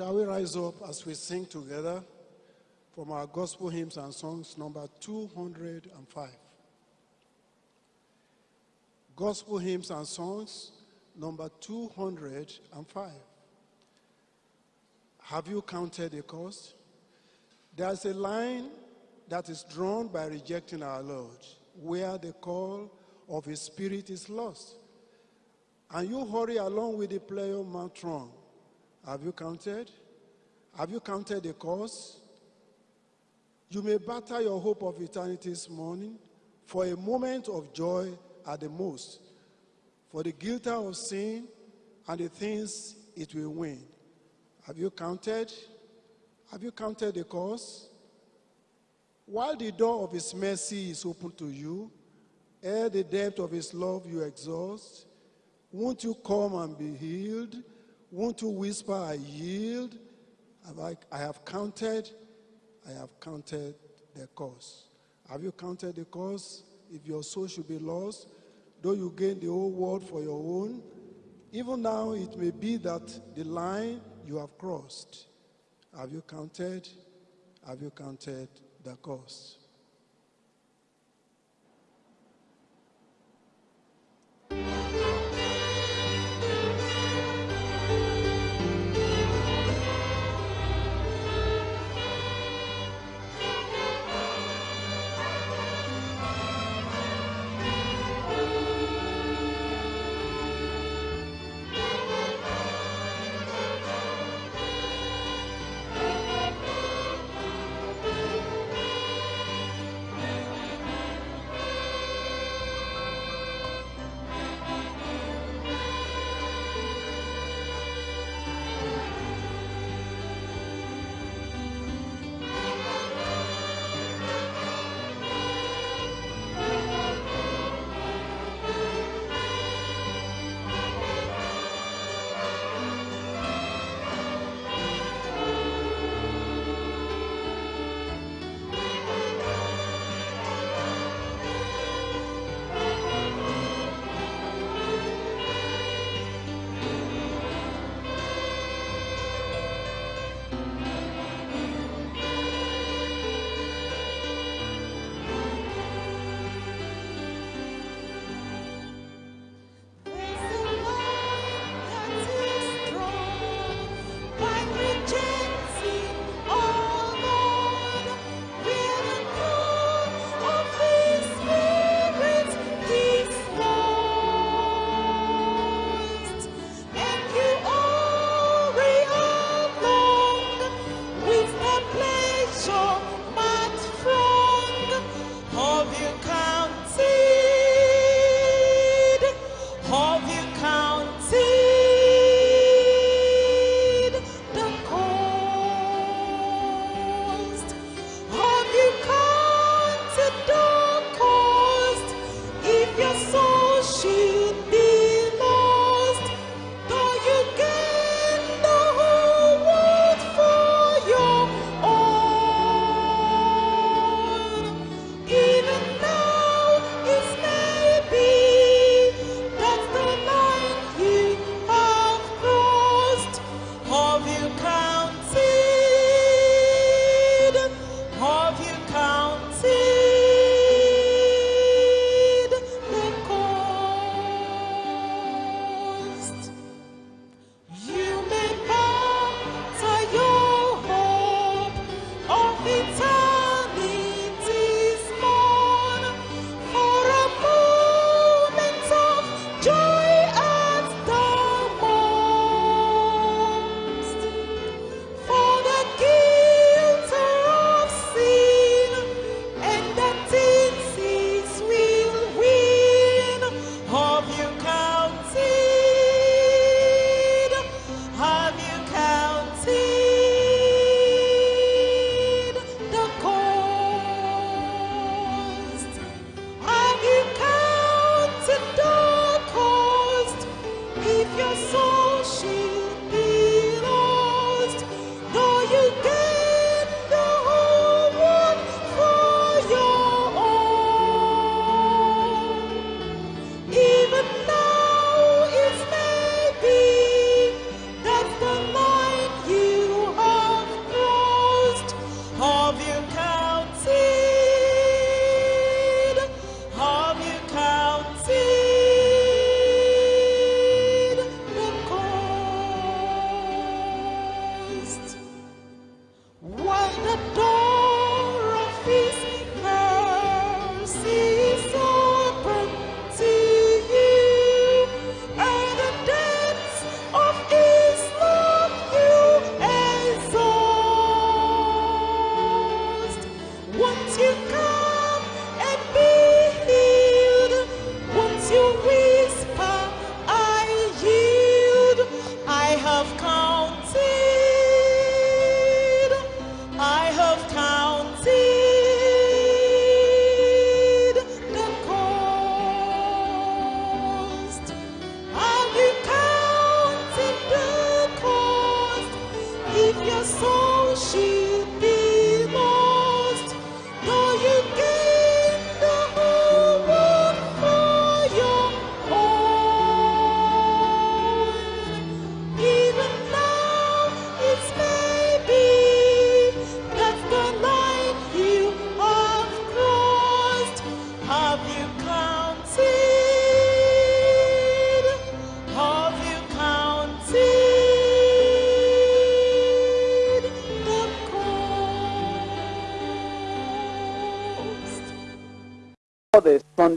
Shall we rise up as we sing together from our gospel hymns and songs number 205? Gospel hymns and songs number 205. Have you counted the cost? There's a line that is drawn by rejecting our Lord, where the call of His Spirit is lost. And you hurry along with the player matron. Have you counted? Have you counted the cost? You may batter your hope of eternity this morning for a moment of joy at the most, for the guilt of sin and the things it will win. Have you counted? Have you counted the cost? While the door of his mercy is open to you, ere the depth of his love you exhaust, won't you come and be healed? Won't you whisper, I yield? I, I have counted, I have counted the cost. Have you counted the cost? If your soul should be lost, though you gain the whole world for your own, even now it may be that the line you have crossed. Have you counted? Have you counted the cost?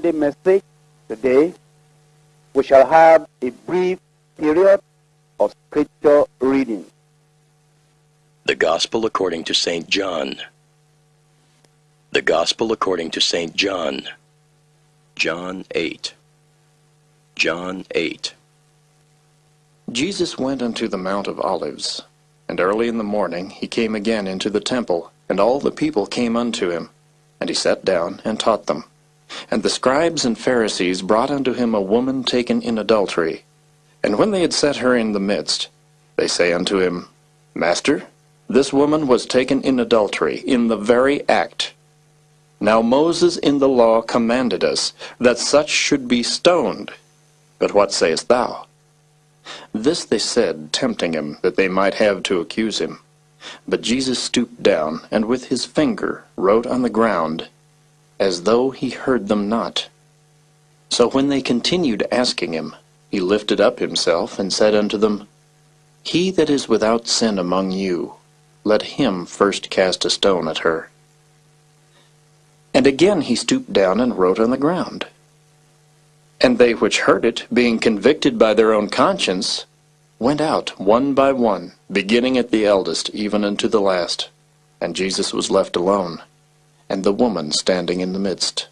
Sunday message today, we shall have a brief period of scripture reading. The Gospel according to St. John. The Gospel according to St. John. John 8. John 8. Jesus went unto the Mount of Olives, and early in the morning he came again into the temple, and all the people came unto him. And he sat down and taught them. And the scribes and Pharisees brought unto him a woman taken in adultery. And when they had set her in the midst, they say unto him, Master, this woman was taken in adultery, in the very act. Now Moses in the law commanded us that such should be stoned. But what sayest thou? This they said, tempting him, that they might have to accuse him. But Jesus stooped down, and with his finger wrote on the ground, as though he heard them not. So when they continued asking him, he lifted up himself, and said unto them, He that is without sin among you, let him first cast a stone at her. And again he stooped down and wrote on the ground. And they which heard it, being convicted by their own conscience, went out one by one, beginning at the eldest even unto the last. And Jesus was left alone, and the woman standing in the midst.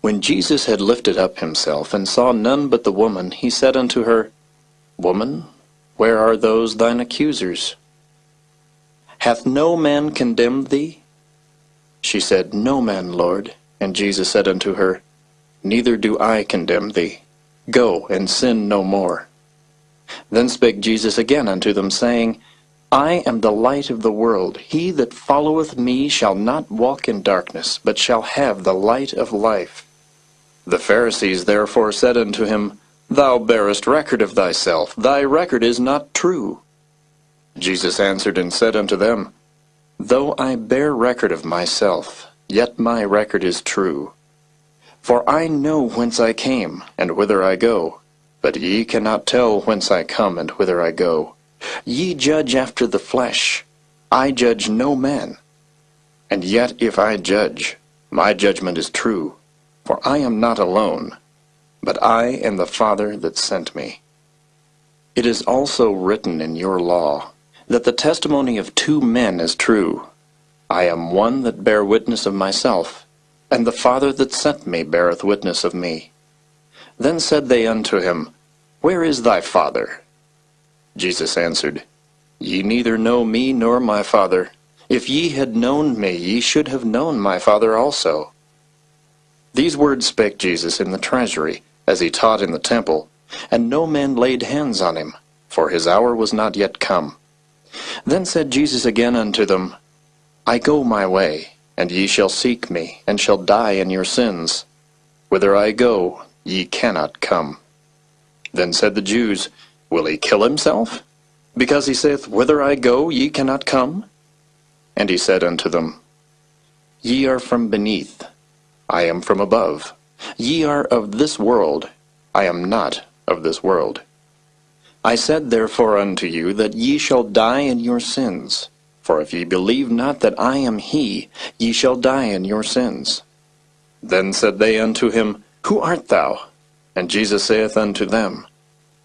When Jesus had lifted up himself, and saw none but the woman, he said unto her, Woman, where are those thine accusers? Hath no man condemned thee? She said, No man, Lord. And Jesus said unto her, Neither do I condemn thee. Go, and sin no more. Then spake Jesus again unto them, saying, I am the light of the world. He that followeth me shall not walk in darkness, but shall have the light of life. The Pharisees therefore said unto him, Thou bearest record of thyself, thy record is not true. Jesus answered and said unto them, Though I bear record of myself, yet my record is true. For I know whence I came, and whither I go. But ye cannot tell whence I come, and whither I go. Ye judge after the flesh. I judge no man. And yet if I judge, my judgment is true. For I am not alone, but I and the Father that sent me. It is also written in your law, that the testimony of two men is true. I am one that bear witness of myself, and the Father that sent me beareth witness of me. Then said they unto him, Where is thy Father? Jesus answered, Ye neither know me nor my Father. If ye had known me, ye should have known my Father also. These words spake Jesus in the treasury, as he taught in the temple, and no man laid hands on him, for his hour was not yet come. Then said Jesus again unto them, I go my way, and ye shall seek me, and shall die in your sins. Whither I go, ye cannot come. Then said the Jews, Will he kill himself? Because he saith, Whither I go, ye cannot come? And he said unto them, Ye are from beneath, I am from above. Ye are of this world, I am not of this world. I said therefore unto you that ye shall die in your sins. For if ye believe not that I am he, ye shall die in your sins. Then said they unto him, Who art thou? And Jesus saith unto them,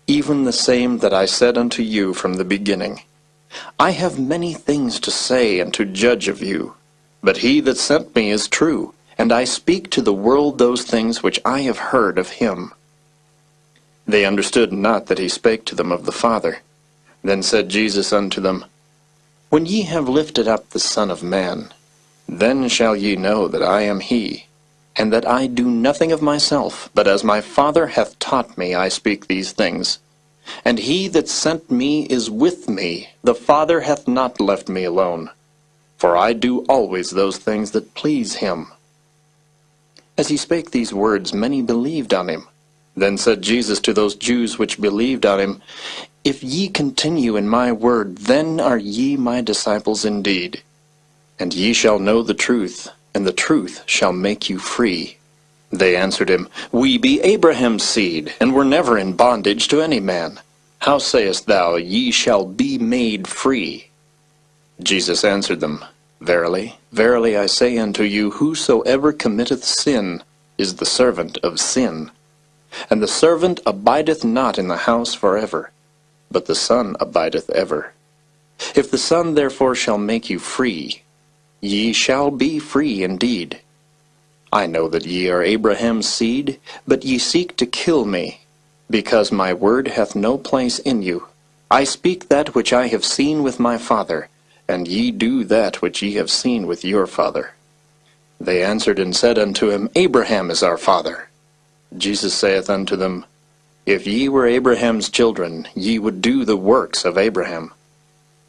Even the same that I said unto you from the beginning. I have many things to say and to judge of you. But he that sent me is true, and I speak to the world those things which I have heard of him. They understood not that he spake to them of the Father. Then said Jesus unto them, When ye have lifted up the Son of Man, then shall ye know that I am he, and that I do nothing of myself, but as my Father hath taught me I speak these things. And he that sent me is with me, the Father hath not left me alone. For I do always those things that please him. As he spake these words, many believed on him. Then said Jesus to those Jews which believed on him, If ye continue in my word, then are ye my disciples indeed. And ye shall know the truth, and the truth shall make you free. They answered him, We be Abraham's seed, and were never in bondage to any man. How sayest thou, Ye shall be made free? Jesus answered them, Verily, verily I say unto you, whosoever committeth sin, is the servant of sin. And the servant abideth not in the house for ever, but the Son abideth ever. If the Son therefore shall make you free, ye shall be free indeed. I know that ye are Abraham's seed, but ye seek to kill me, because my word hath no place in you. I speak that which I have seen with my father, and ye do that which ye have seen with your father. They answered and said unto him, Abraham is our father. Jesus saith unto them, If ye were Abraham's children, ye would do the works of Abraham.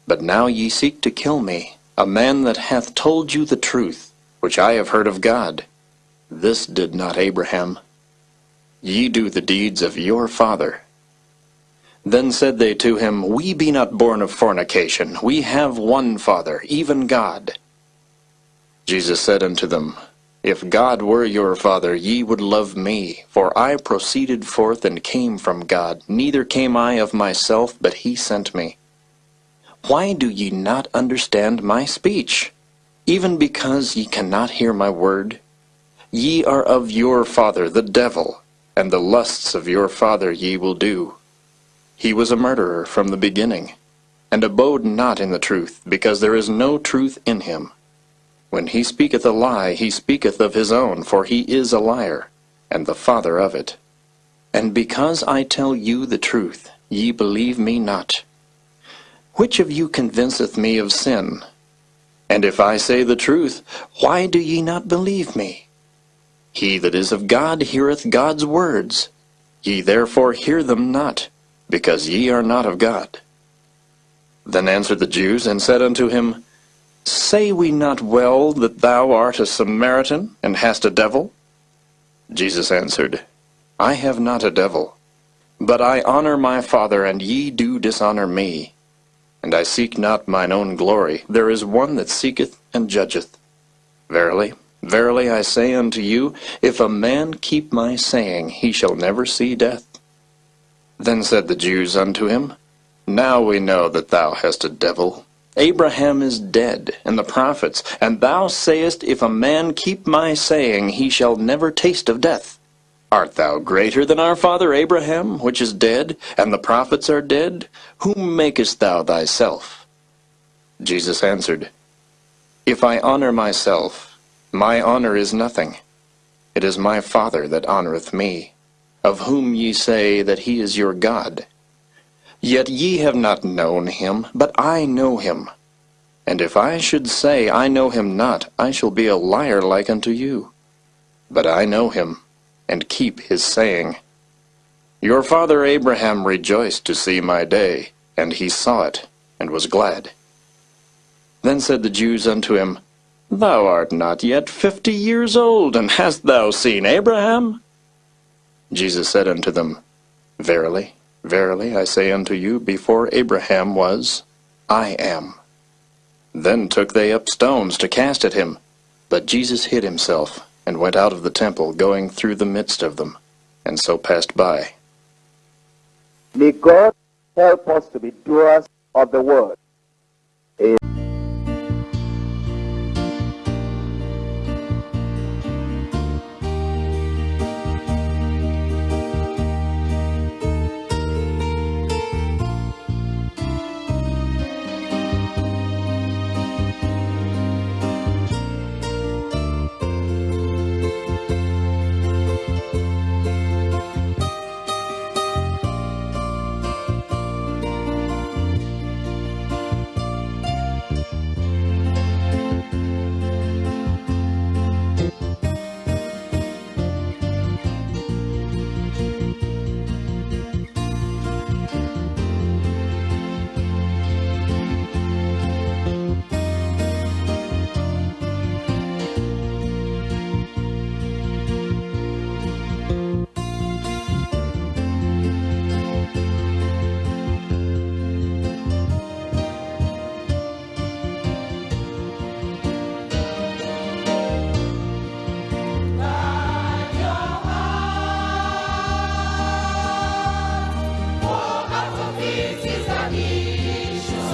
But now ye seek to kill me, a man that hath told you the truth, which I have heard of God. This did not Abraham. Ye do the deeds of your father. Then said they to him, We be not born of fornication. We have one Father, even God. Jesus said unto them, If God were your Father, ye would love me, for I proceeded forth and came from God. Neither came I of myself, but he sent me. Why do ye not understand my speech? Even because ye cannot hear my word? Ye are of your father the devil, and the lusts of your father ye will do. He was a murderer from the beginning, and abode not in the truth, because there is no truth in him. When he speaketh a lie, he speaketh of his own, for he is a liar, and the father of it. And because I tell you the truth, ye believe me not. Which of you convinceth me of sin? And if I say the truth, why do ye not believe me? He that is of God heareth God's words. Ye therefore hear them not, because ye are not of God. Then answered the Jews, and said unto him, Say we not well that thou art a Samaritan, and hast a devil? Jesus answered, I have not a devil, but I honor my Father, and ye do dishonor me and I seek not mine own glory. There is one that seeketh and judgeth. Verily, verily I say unto you, if a man keep my saying, he shall never see death. Then said the Jews unto him, Now we know that thou hast a devil. Abraham is dead, and the prophets, and thou sayest, If a man keep my saying, he shall never taste of death. Art thou greater than our father Abraham, which is dead, and the prophets are dead? Whom makest thou thyself? Jesus answered, If I honor myself, my honor is nothing. It is my Father that honoreth me, of whom ye say that he is your God. Yet ye have not known him, but I know him. And if I should say I know him not, I shall be a liar like unto you. But I know him and keep his saying. Your father Abraham rejoiced to see my day, and he saw it, and was glad. Then said the Jews unto him, Thou art not yet fifty years old, and hast thou seen Abraham? Jesus said unto them, Verily, verily, I say unto you, before Abraham was, I am. Then took they up stones to cast at him, but Jesus hid himself, and went out of the temple, going through the midst of them, and so passed by. May God help us to be doers of the word. not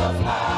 of life.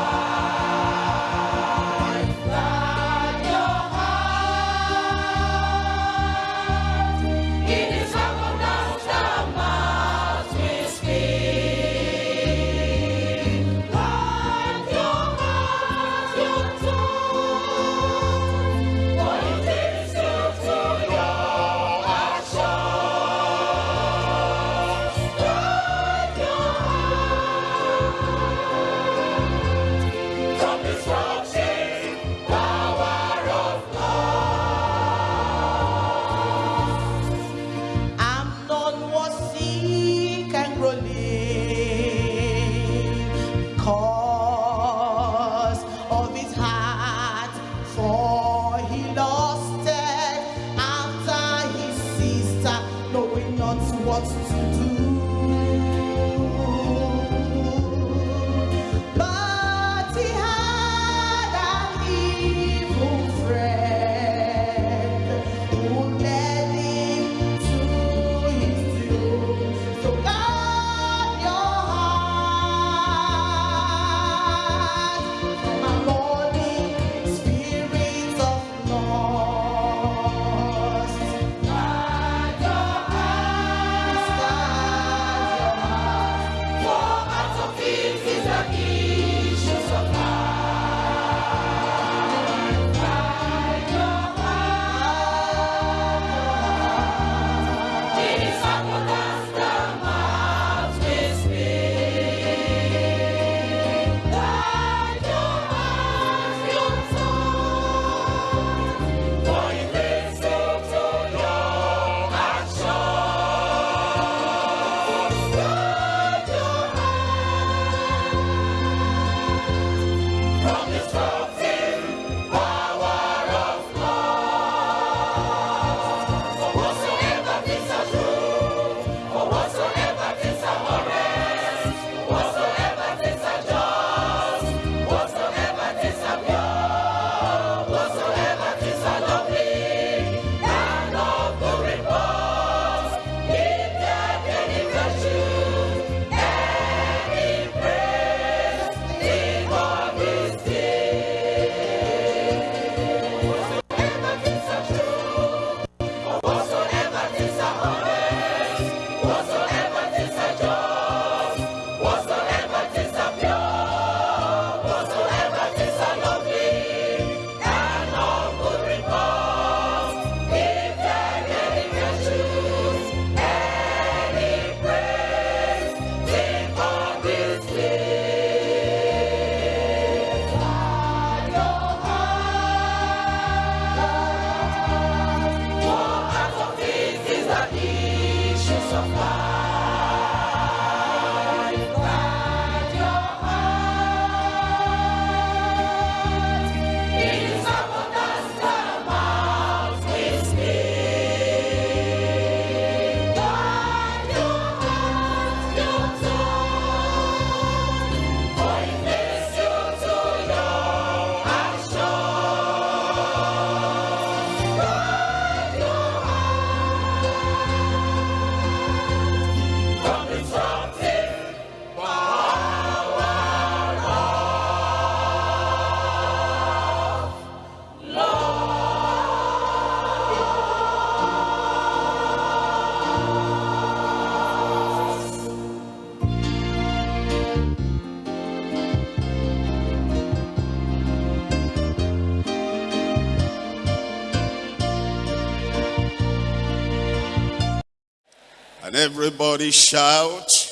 Shout.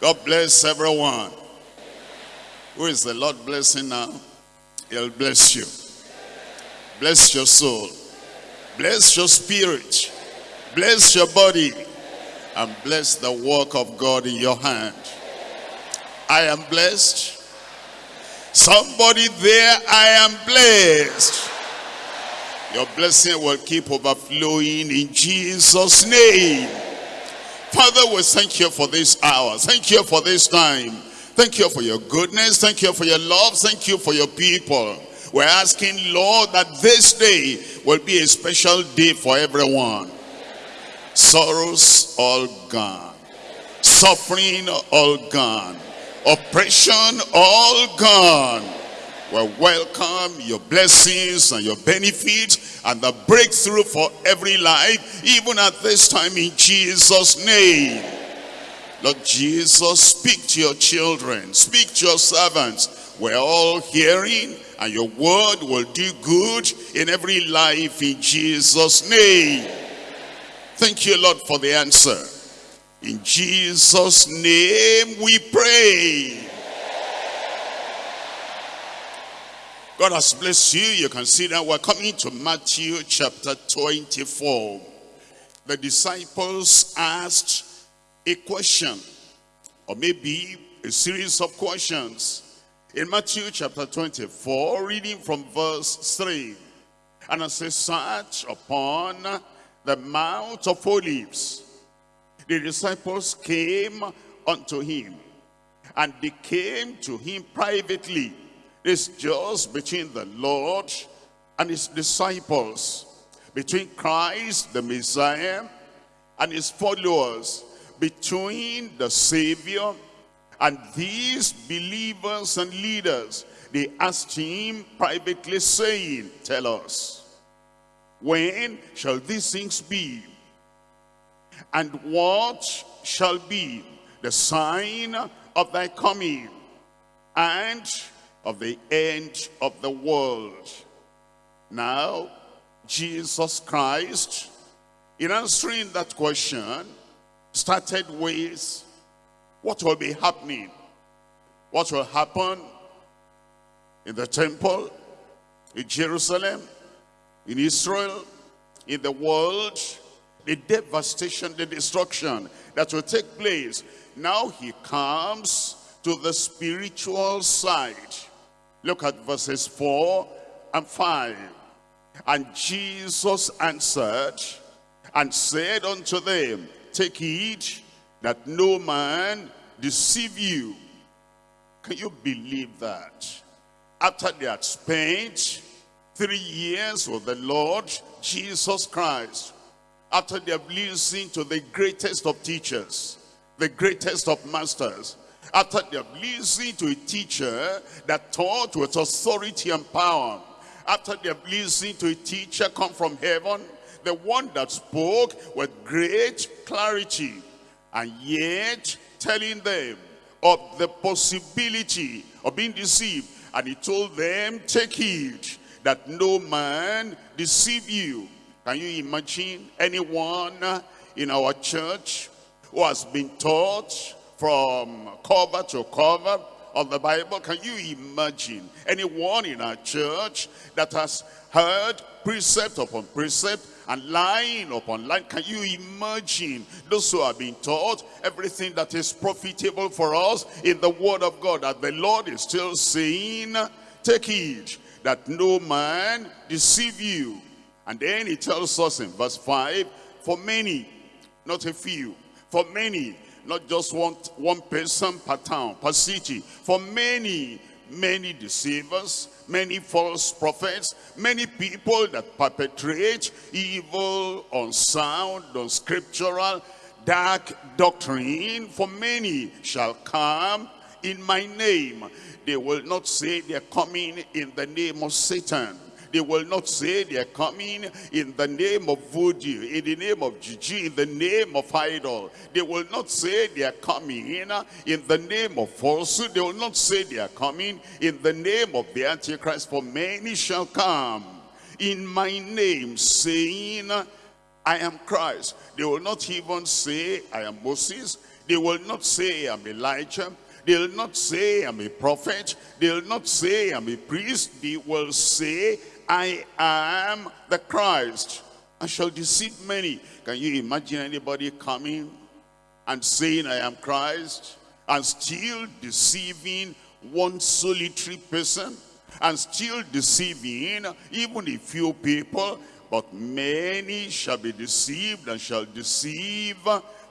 God bless everyone. Who is the Lord blessing now? He'll bless you. Bless your soul. Bless your spirit. Bless your body. And bless the work of God in your hand. I am blessed. Somebody there, I am blessed. Your blessing will keep overflowing in Jesus' name. Father, we thank you for this hour. Thank you for this time. Thank you for your goodness. Thank you for your love. Thank you for your people. We're asking, Lord, that this day will be a special day for everyone. Sorrows all gone. Suffering all gone. Oppression all gone. We welcome your blessings and your benefits and the breakthrough for every life, even at this time in Jesus' name. Lord Jesus, speak to your children, speak to your servants. We're all hearing and your word will do good in every life in Jesus' name. Thank you, Lord, for the answer. In Jesus' name we pray. God has blessed you. You can see that we're coming to Matthew chapter 24. The disciples asked a question, or maybe a series of questions. In Matthew chapter 24, reading from verse 3. And as they sat upon the Mount of Olives, the disciples came unto him, and they came to him privately. This just between the Lord and his disciples, between Christ the Messiah and his followers, between the Savior and these believers and leaders. They asked him privately saying, tell us, when shall these things be? And what shall be the sign of thy coming and of the end of the world? Now, Jesus Christ, in answering that question, started with what will be happening. What will happen in the temple, in Jerusalem, in Israel, in the world, the devastation, the destruction that will take place. Now he comes to the spiritual side. Look at verses 4 and 5. And Jesus answered and said unto them, Take heed that no man deceive you. Can you believe that? After they had spent three years with the Lord Jesus Christ, after they have listened to the greatest of teachers, the greatest of masters, after they have listened to a teacher that taught with authority and power, after they have listened to a teacher come from heaven, the one that spoke with great clarity, and yet telling them of the possibility of being deceived. And he told them, take heed that no man deceive you. Can you imagine anyone in our church who has been taught from cover to cover of the Bible? Can you imagine anyone in our church that has heard precept upon precept and line upon line. Can you imagine those who have been taught everything that is profitable for us in the word of God that the Lord is still saying, take heed that no man deceive you. And then he tells us in verse 5, for many, not a few, for many, not just one, one person per town, per city, for many, many deceivers, many false prophets, many people that perpetrate evil, unsound, unscriptural, dark doctrine, for many shall come in my name. They will not say they're coming in the name of Satan. They will not say they are coming in the name of voodoo, in the name of juju, in the name of idol. They will not say they are coming uh, in the name of falsehood. They will not say they are coming in the name of the Antichrist. For many shall come in my name, saying, uh, I am Christ. They will not even say, I am Moses. They will not say, I'm Elijah. They'll not say, I'm a prophet. They'll not say, I'm a priest. They will say, I am the Christ. I shall deceive many. Can you imagine anybody coming and saying, I am Christ, and still deceiving one solitary person, and still deceiving even a few people, but many shall be deceived and shall deceive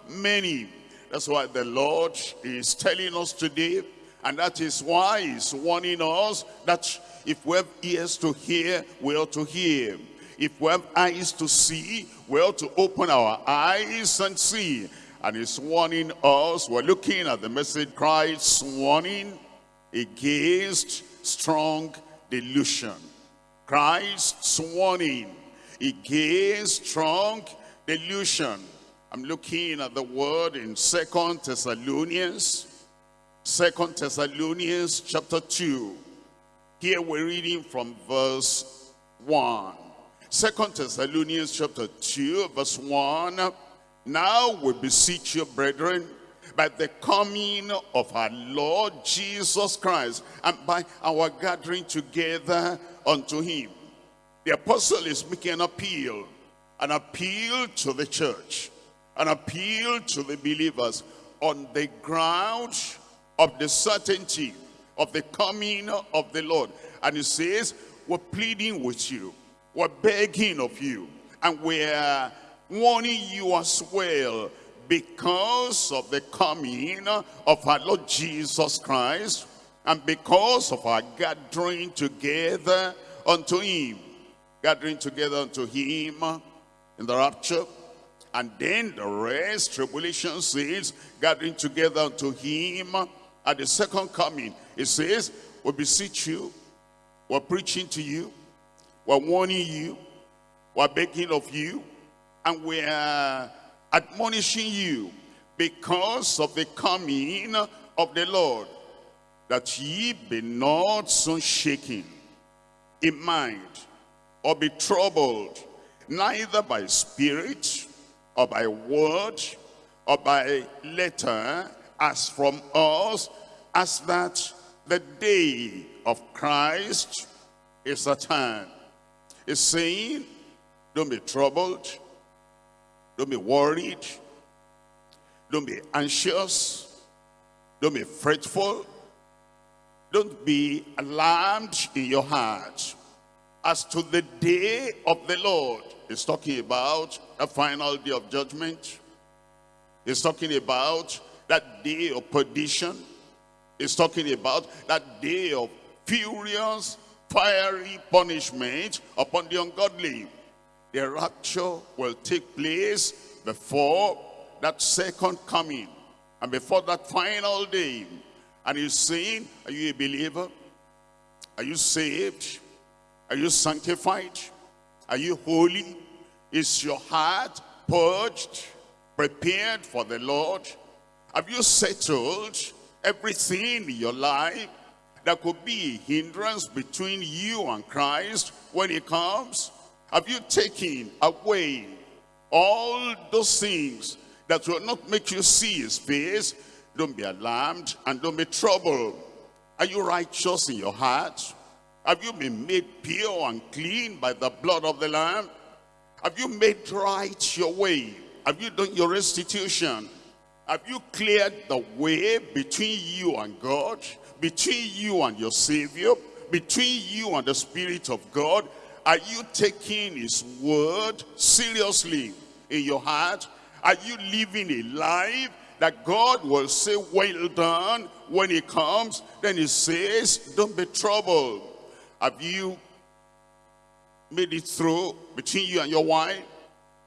many. That's why the Lord is telling us today, and that is why he's warning us that if we have ears to hear, we ought to hear. If we have eyes to see, we ought to open our eyes and see. And he's warning us, we're looking at the message Christ's warning against strong delusion. Christ's warning against strong delusion. I'm looking at the word in Second Thessalonians, Second Thessalonians chapter 2. Here we're reading from verse 1. Second Thessalonians chapter 2, verse 1. Now we beseech you, brethren, by the coming of our Lord Jesus Christ, and by our gathering together unto him. The apostle is making an appeal, an appeal to the church, an appeal to the believers on the ground of the certainty of the coming of the Lord. And he says, we're pleading with you. We're begging of you. And we're warning you as well because of the coming of our Lord Jesus Christ and because of our gathering together unto him. Gathering together unto him in the rapture. And then the rest, tribulation says, gathering together unto him at the second coming. It says, we beseech you, we're preaching to you, we're warning you, we're begging of you, and we're admonishing you because of the coming of the Lord, that ye be not so shaken in mind, or be troubled, neither by spirit, or by word, or by letter, as from us, as that the day of Christ is at hand. He's saying, don't be troubled, don't be worried, don't be anxious, don't be fretful, don't be alarmed in your heart. As to the day of the Lord, he's talking about the final day of judgment. He's talking about that day of perdition. is talking about that day of furious, fiery punishment upon the ungodly. The rapture will take place before that second coming and before that final day. And he's saying, are you a believer? Are you saved? Are you sanctified? Are you holy? Is your heart purged, prepared for the Lord? Have you settled everything in your life that could be a hindrance between you and Christ when he comes? Have you taken away all those things that will not make you see his face? Don't be alarmed and don't be troubled. Are you righteous in your heart? Have you been made pure and clean by the blood of the Lamb? Have you made right your way? Have you done your restitution? Have you cleared the way between you and God? Between you and your Savior? Between you and the Spirit of God? Are you taking his word seriously in your heart? Are you living a life that God will say, well done, when he comes? Then he says, don't be troubled. Have you made it through between you and your wife?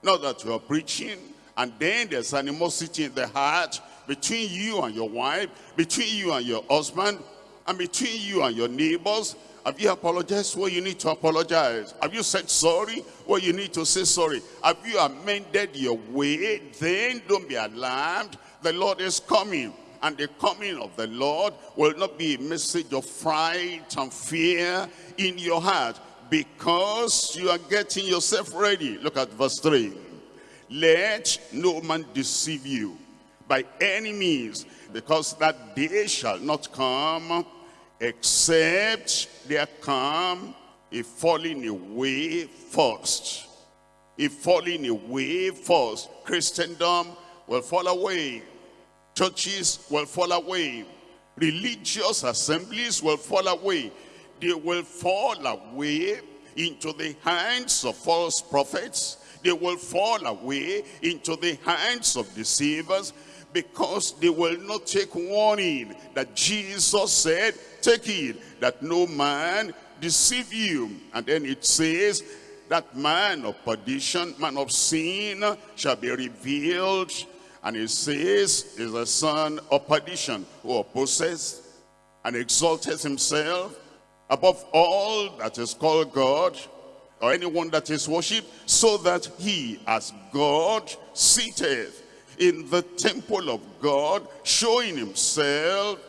Not that you are preaching, and then there's animosity in the heart between you and your wife, between you and your husband, and between you and your neighbors. Have you apologized where you need to apologize? Have you said sorry where you need to say sorry? Have you amended your way? Then don't be alarmed. The Lord is coming. And the coming of the Lord will not be a message of fright and fear in your heart because you are getting yourself ready. Look at verse 3. Let no man deceive you by any means, because that day shall not come except there come a falling away first. A falling away first. Christendom will fall away. Churches will fall away. Religious assemblies will fall away. They will fall away into the hands of false prophets. They will fall away into the hands of deceivers because they will not take warning that Jesus said, take it, that no man deceive you. And then it says, that man of perdition, man of sin, shall be revealed. And it says, is a son of perdition, who opposes and exalteth himself above all that is called God, or anyone that is worshipped, so that he, as God, sitteth in the temple of God, showing himself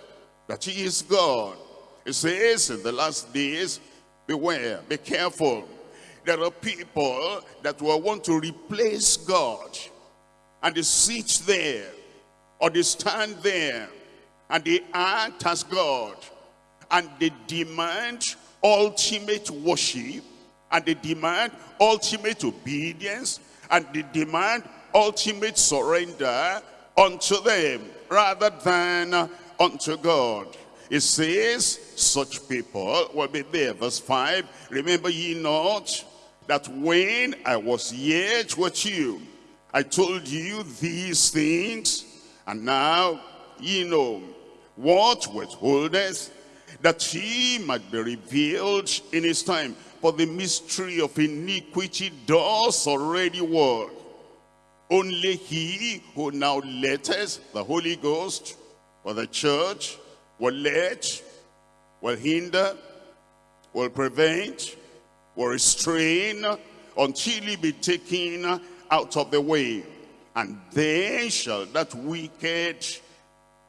that he is God. It says in the last days, beware, be careful. There are people that will want to replace God. And they sit there, or they stand there, and they act as God. And they demand ultimate worship, and they demand ultimate obedience, and they demand ultimate surrender unto them rather than unto God. It says, such people will be there. Verse 5, remember ye not that when I was yet with you, I told you these things, and now ye know what withholdeth, that he might be revealed in his time. For the mystery of iniquity does already work. Only he who now letteth the Holy Ghost or the church will let, will hinder, will prevent, will restrain until he be taken out of the way. And then shall that wicked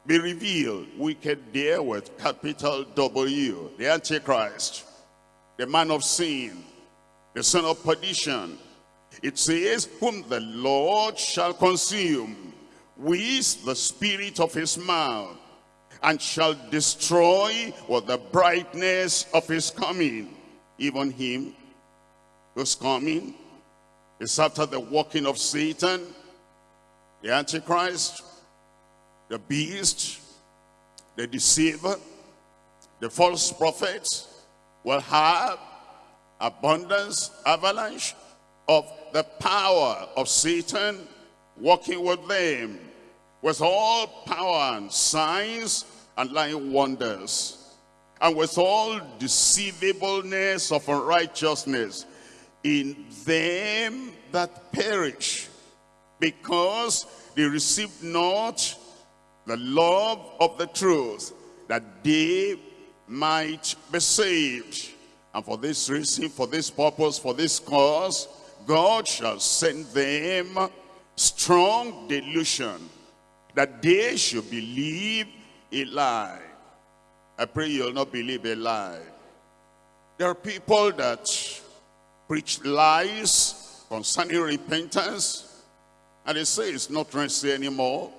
be revealed. Wicked there with capital W, the Antichrist, the man of sin, the son of perdition. It says, whom the Lord shall consume with the spirit of his mouth, and shall destroy with the brightness of his coming. Even him who's coming is after the working of Satan, the Antichrist, the beast, the deceiver, the false prophets will have abundance, avalanche of the power of Satan working with them with all power and signs and lying wonders and with all deceivableness of unrighteousness in them that perish because they received not the love of the truth that they might be saved. And for this reason, for this purpose, for this cause, God shall send them strong delusion that they should believe a lie. I pray you'll not believe a lie. There are people that preach lies concerning repentance, and they say it's not necessary anymore.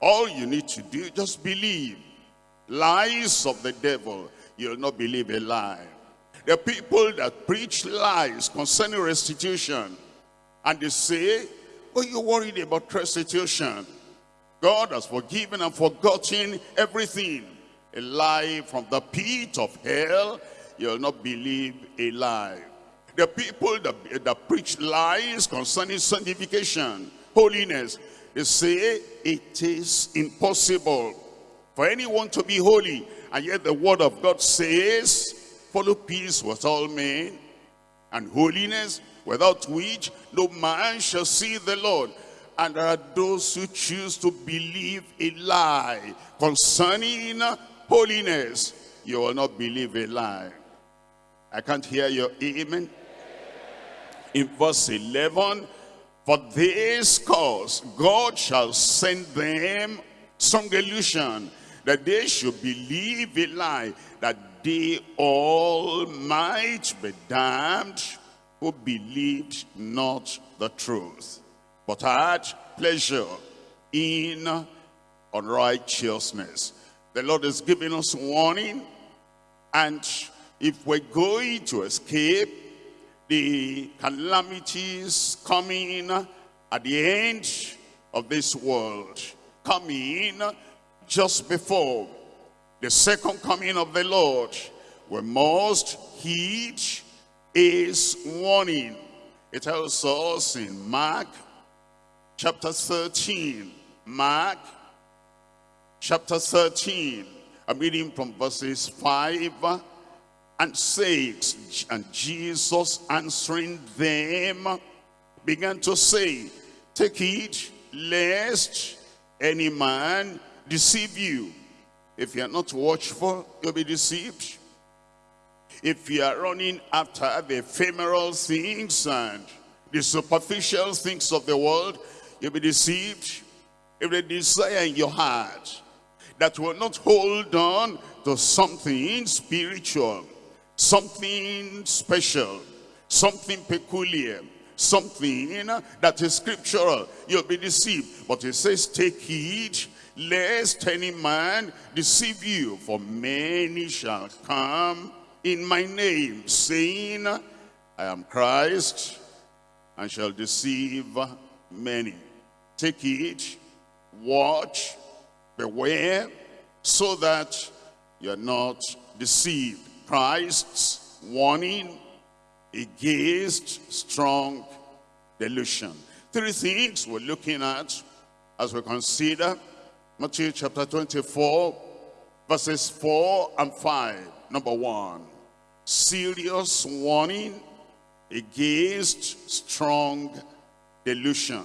All you need to do, just believe. Lies of the devil, you'll not believe a lie. The people that preach lies concerning restitution, and they say, oh, you're worried about restitution. God has forgiven and forgotten everything. A lie from the pit of hell, you'll not believe a lie. The people that, that preach lies concerning sanctification, holiness, they say it is impossible for anyone to be holy. And yet the word of God says, follow peace with all men and holiness, without which no man shall see the Lord. And there are those who choose to believe a lie concerning holiness. You will not believe a lie. I can't hear your amen. In verse 11, for this cause God shall send them some delusion, that they should believe a lie, that they all might be damned who believed not the truth, but had pleasure in unrighteousness. The Lord is giving us warning, and if we're going to escape the calamities coming at the end of this world, coming just before the second coming of the Lord, we must heed his warning. It tells us in Mark chapter 13, Mark chapter 13, I'm reading from verses 5 and 6. And Jesus answering them began to say, Take heed lest any man deceive you. If you are not watchful, you'll be deceived. If you are running after the ephemeral things and the superficial things of the world, you'll be deceived. If the desire in your heart that will not hold on to something spiritual, something special, something peculiar, something that is scriptural, you'll be deceived. But it says, take heed lest any man deceive you, for many shall come in my name, saying, I am Christ, and shall deceive many. Take heed, watch, beware, so that you're not deceived. Christ's warning against strong delusion. Three things we're looking at as we consider Matthew chapter 24, verses 4 and 5. Number one, serious warning against strong delusion.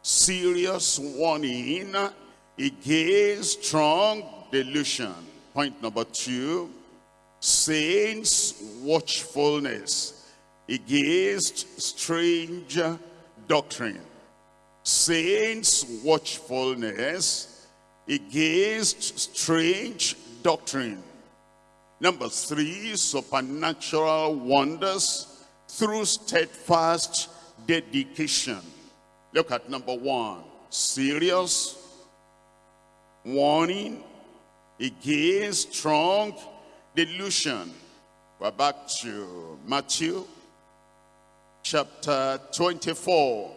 Serious warning against strong delusion. Point number two, saints watchfulness against strange doctrine. Saints watchfulness against strange doctrine. Number three, supernatural wonders through steadfast dedication. Look at number one, serious warning against strong delusion. We're back to Matthew chapter 24.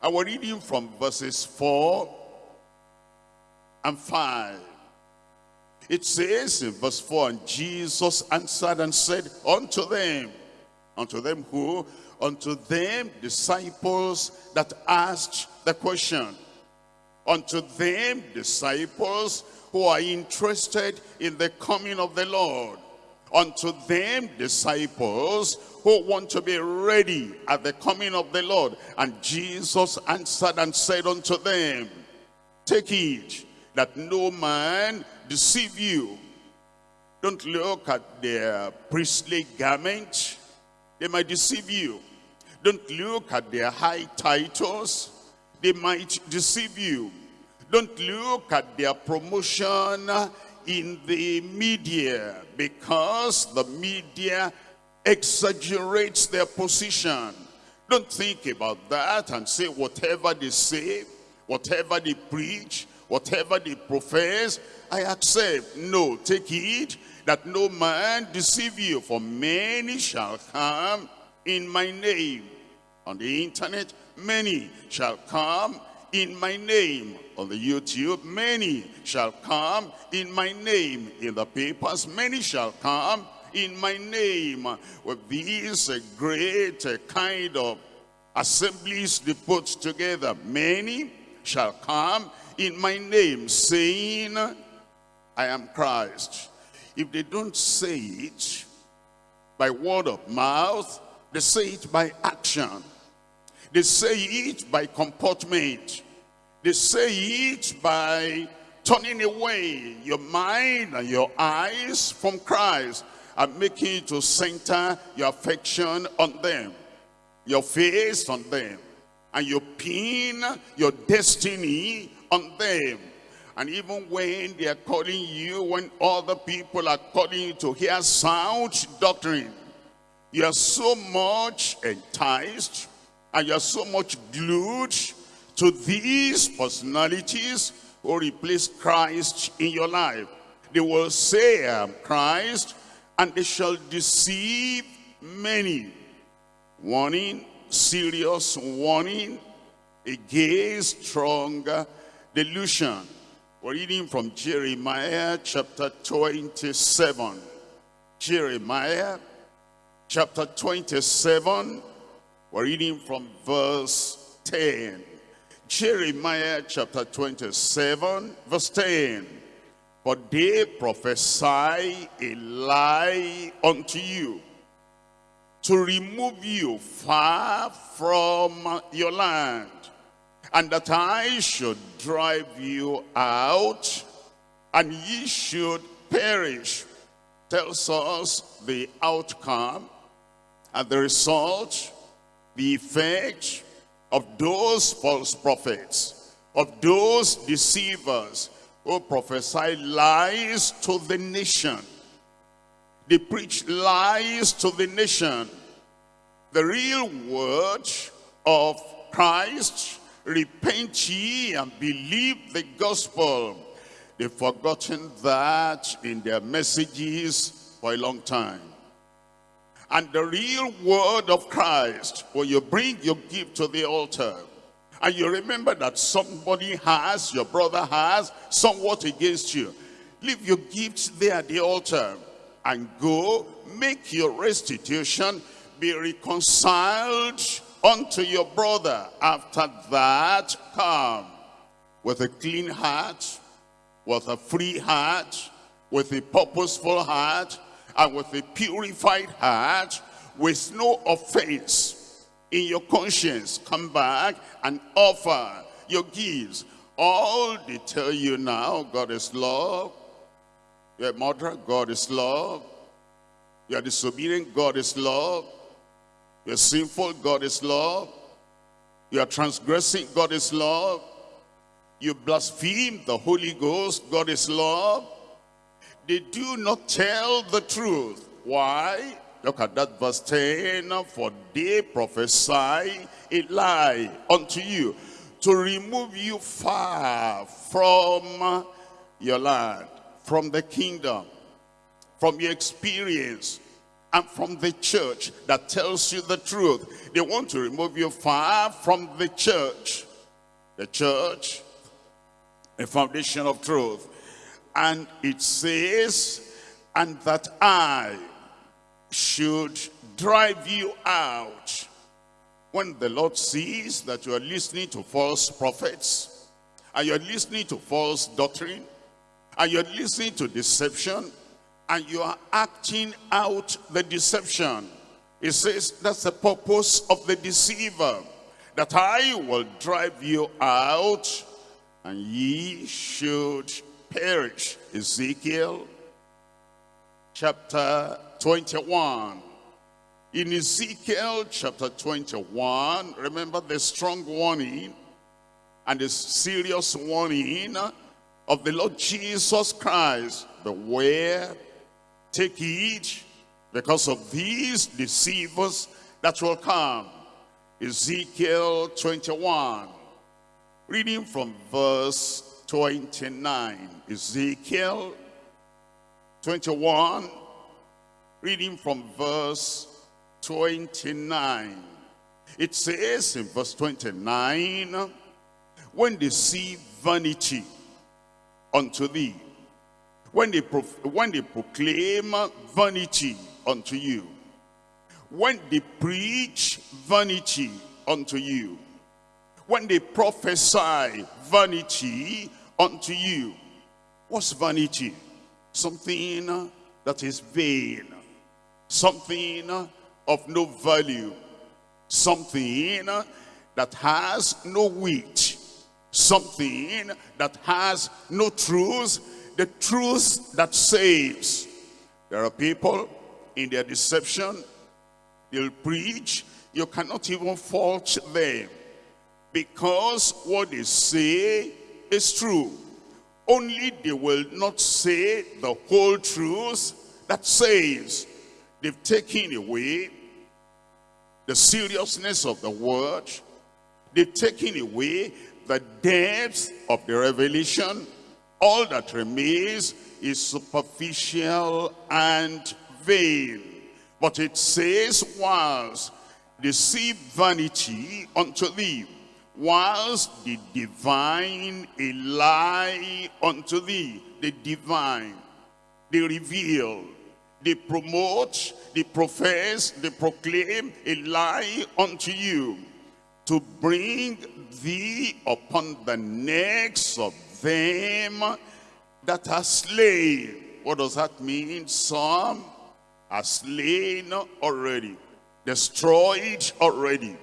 I was reading from verses 4 and 5. It says in verse 4, And Jesus answered and said unto them, unto them who? Unto them disciples that asked the question. Unto them disciples who are interested in the coming of the Lord. Unto them disciples who want to be ready at the coming of the Lord. And Jesus answered and said unto them, Take heed that no man deceive you. Don't look at their priestly garment. They might deceive you. Don't look at their high titles. They might deceive you. Don't look at their promotion in the media because the media exaggerates their position. Don't think about that and say whatever they say, whatever they preach, whatever they profess, I accept. No, take heed that no man deceive you, for many shall come in my name. On the internet, many shall come in my name. On the YouTube, many shall come in my name. In the papers, many shall come in my name. With these great uh, kind of assemblies they put together. Many shall come in my name, saying, I am Christ. If they don't say it by word of mouth, they say it by action. They say it by comportment. They say it by turning away your mind and your eyes from Christ and making it to center your affection on them, your face on them, and you pin your destiny on them. And even when they are calling you, when other people are calling you to hear sound doctrine, you are so much enticed and you are so much glued to these personalities who replace Christ in your life. They will say, I am Christ, and they shall deceive many. Warning, serious warning against stronger delusion. We're reading from Jeremiah chapter 27. Jeremiah chapter 27. We're reading from verse 10. Jeremiah chapter 27, verse 10. For they prophesy a lie unto you to remove you far from your land, and that I should drive you out, and ye should perish. Tells us the outcome and the result, the effect of those false prophets, of those deceivers who prophesy lies to the nation. They preach lies to the nation. The real word of Christ, repent ye and believe the gospel. They've forgotten that in their messages for a long time. And the real word of Christ, when you bring your gift to the altar, and you remember that somebody has, your brother has, somewhat against you, leave your gifts there at the altar and go make your restitution, be reconciled unto your brother. After that, come with a clean heart, with a free heart, with a purposeful heart, and with a purified heart, with no offense in your conscience. Come back and offer your gifts. All they tell you now, God is love. You're a murderer, God is love. You're disobedient, God is love. You're sinful, God is love. You are transgressing, God is love. You blaspheme the Holy Ghost, God is love. They do not tell the truth. Why? Look at that verse 10. For they prophesy a lie unto you to remove you far from your land, from the kingdom, from your experience, and from the church that tells you the truth. They want to remove you far from the church. The church, the foundation of truth. And it says, and that I should drive you out. When the Lord sees that you are listening to false prophets, and you're listening to false doctrine, and you're listening to deception, and you are acting out the deception. It says that's the purpose of the deceiver, that I will drive you out, and ye should perish. Ezekiel chapter 21. In Ezekiel chapter 21, remember the strong warning and the serious warning of the Lord Jesus Christ. Beware, take heed, because of these deceivers that will come. Ezekiel 21, reading from verse 29. Ezekiel 21, reading from verse 29. It says in verse 29, when they see vanity unto thee, when they, when they proclaim vanity unto you, when they preach vanity unto you, when they prophesy vanity unto you. What's vanity? Something that is vain, something of no value, something that has no weight, something that has no truth, the truth that saves. There are people in their deception, they'll preach, you cannot even fault them because what they say is true. Only they will not say the whole truth that saves. They've taken away the seriousness of the word. They've taken away the depth of the revelation. All that remains is superficial and vain. But it says, whilst deceive vanity unto thee, whilst the divine a lie unto thee, the divine, they reveal, they promote, they profess, they proclaim a lie unto you to bring thee upon the necks of them that are slain. What does that mean? Some are slain already, destroyed already.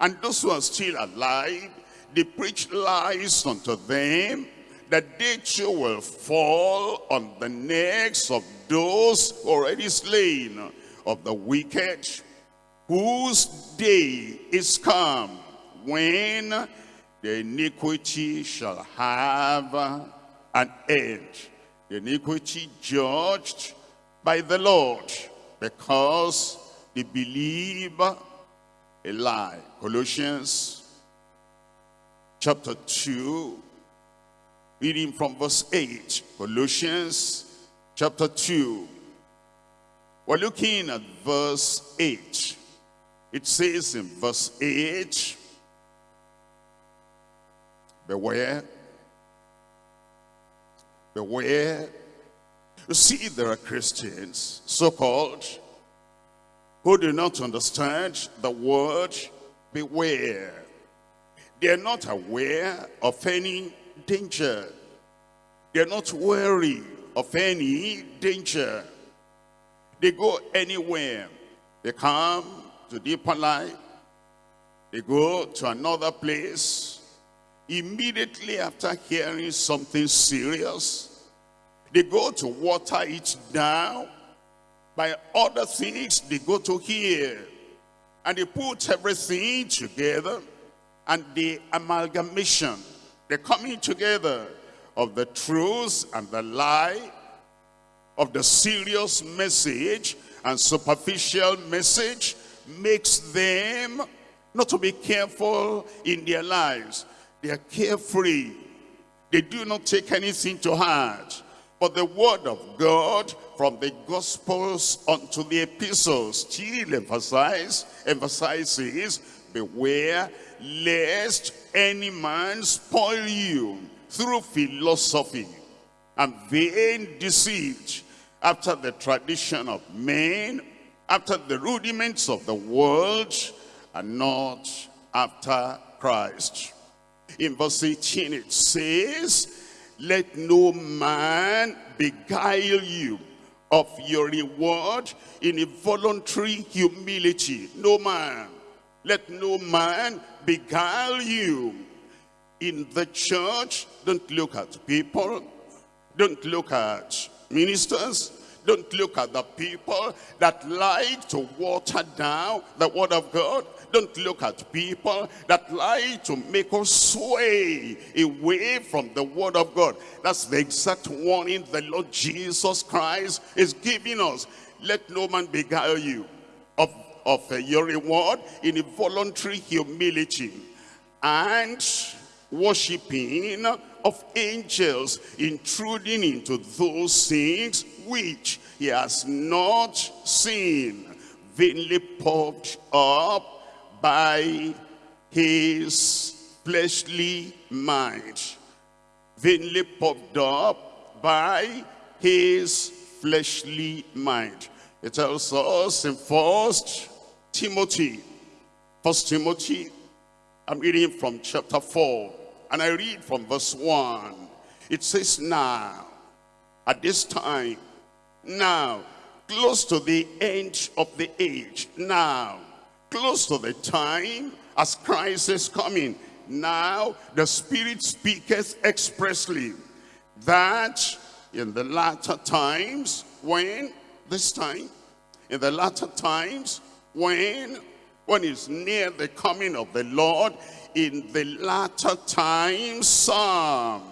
And those who are still alive, they preach lies unto them, that they too will fall on the necks of those already slain, of the wicked, whose day is come, when the iniquity shall have an end. The iniquity judged by the Lord, because they believe a lie. Colossians chapter 2, reading from verse 8. Colossians chapter 2. We're looking at verse 8. It says in verse 8, Beware, beware. You see, there are Christians, so-called, who do not understand the word beware. They're not aware of any danger. They're not wary of any danger. They go anywhere. They come to deeper life. They go to another place. Immediately after hearing something serious, they go to water it down. By other things they go to hear. And they put everything together. And the amalgamation, the coming together of the truth and the lie, of the serious message and superficial message makes them not to be careful in their lives. They are carefree. They do not take anything to heart. But the word of God from the gospels unto the epistles still emphasize, emphasizes, beware lest any man spoil you through philosophy and vain deceit after the tradition of men, after the rudiments of the world, and not after Christ. In verse 18 it says, Let no man beguile you of your reward in a voluntary humility. No man. Let no man beguile you. In the church, don't look at people. Don't look at ministers. Don't look at the people that like to water down the word of God. Don't look at people that like to make us sway away from the word of God. That's the exact warning the Lord Jesus Christ is giving us. Let no man beguile you of, of uh, your reward in a voluntary humility and worshiping of angels intruding into those things which he has not seen vainly puffed up by his fleshly mind vainly puffed up by his fleshly mind it tells us in first timothy first timothy i'm reading from chapter 4 and I read from verse 1. It says, now, at this time, now, close to the end of the age, now, close to the time as Christ is coming, now the Spirit speaketh expressly that in the latter times, when, this time, in the latter times, when, when is near the coming of the Lord, in the latter times some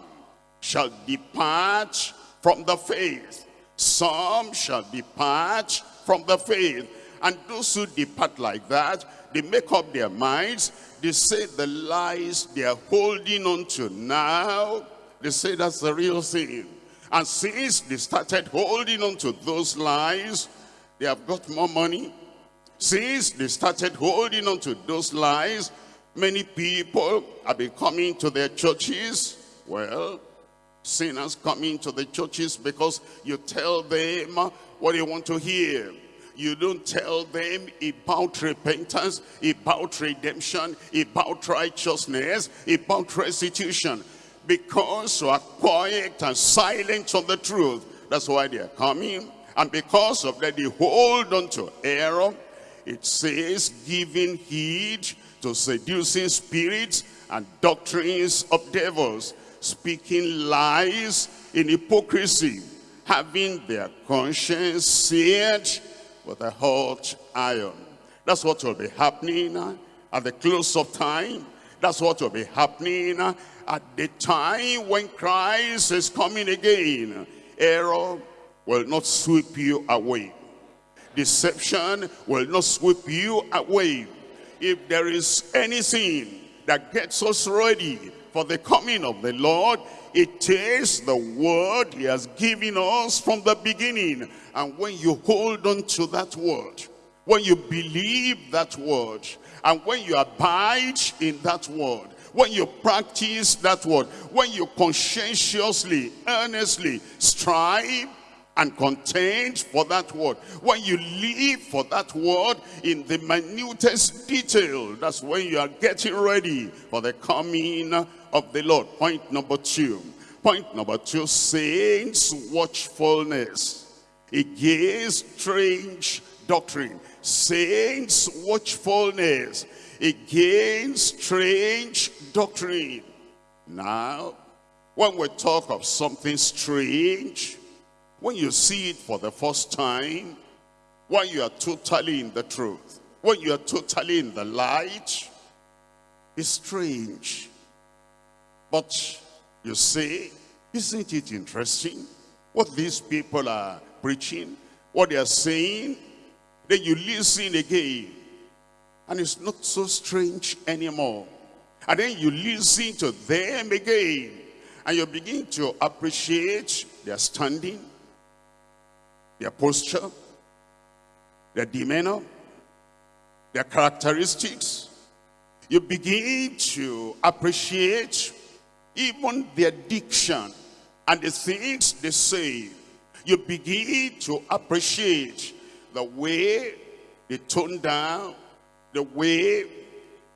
shall depart from the faith. Some shall depart from the faith. And those who depart like that, they make up their minds. They say the lies they are holding on to now, they say that's the real thing. And since they started holding on to those lies, they have got more money. Since they started holding on to those lies, Many people have been coming to their churches. Well, sinners coming to the churches because you tell them what they want to hear. You don't tell them about repentance, about redemption, about righteousness, about restitution. Because you are quiet and silent on the truth. That's why they are coming. And because of that, they hold on to error. It says, giving heed to seducing spirits and doctrines of devils, speaking lies in hypocrisy, having their conscience seared with a hot iron. That's what will be happening uh, at the close of time. That's what will be happening uh, at the time when Christ is coming again. Error will not sweep you away. Deception will not sweep you away if there is anything that gets us ready for the coming of the Lord, it is the word he has given us from the beginning. And when you hold on to that word, when you believe that word, and when you abide in that word, when you practice that word, when you conscientiously, earnestly strive and contend for that word. When you live for that word in the minutest detail, that's when you are getting ready for the coming of the Lord. Point number two. Point number two, saints watchfulness against strange doctrine. Saints watchfulness against strange doctrine. Now, when we talk of something strange, when you see it for the first time, when you are totally in the truth, when you are totally in the light, it's strange. But you say, isn't it interesting what these people are preaching, what they are saying? Then you listen again, and it's not so strange anymore. And then you listen to them again, and you begin to appreciate their standing, their posture, their demeanor, their characteristics. You begin to appreciate even their diction and the things they say. You begin to appreciate the way they tone down, the way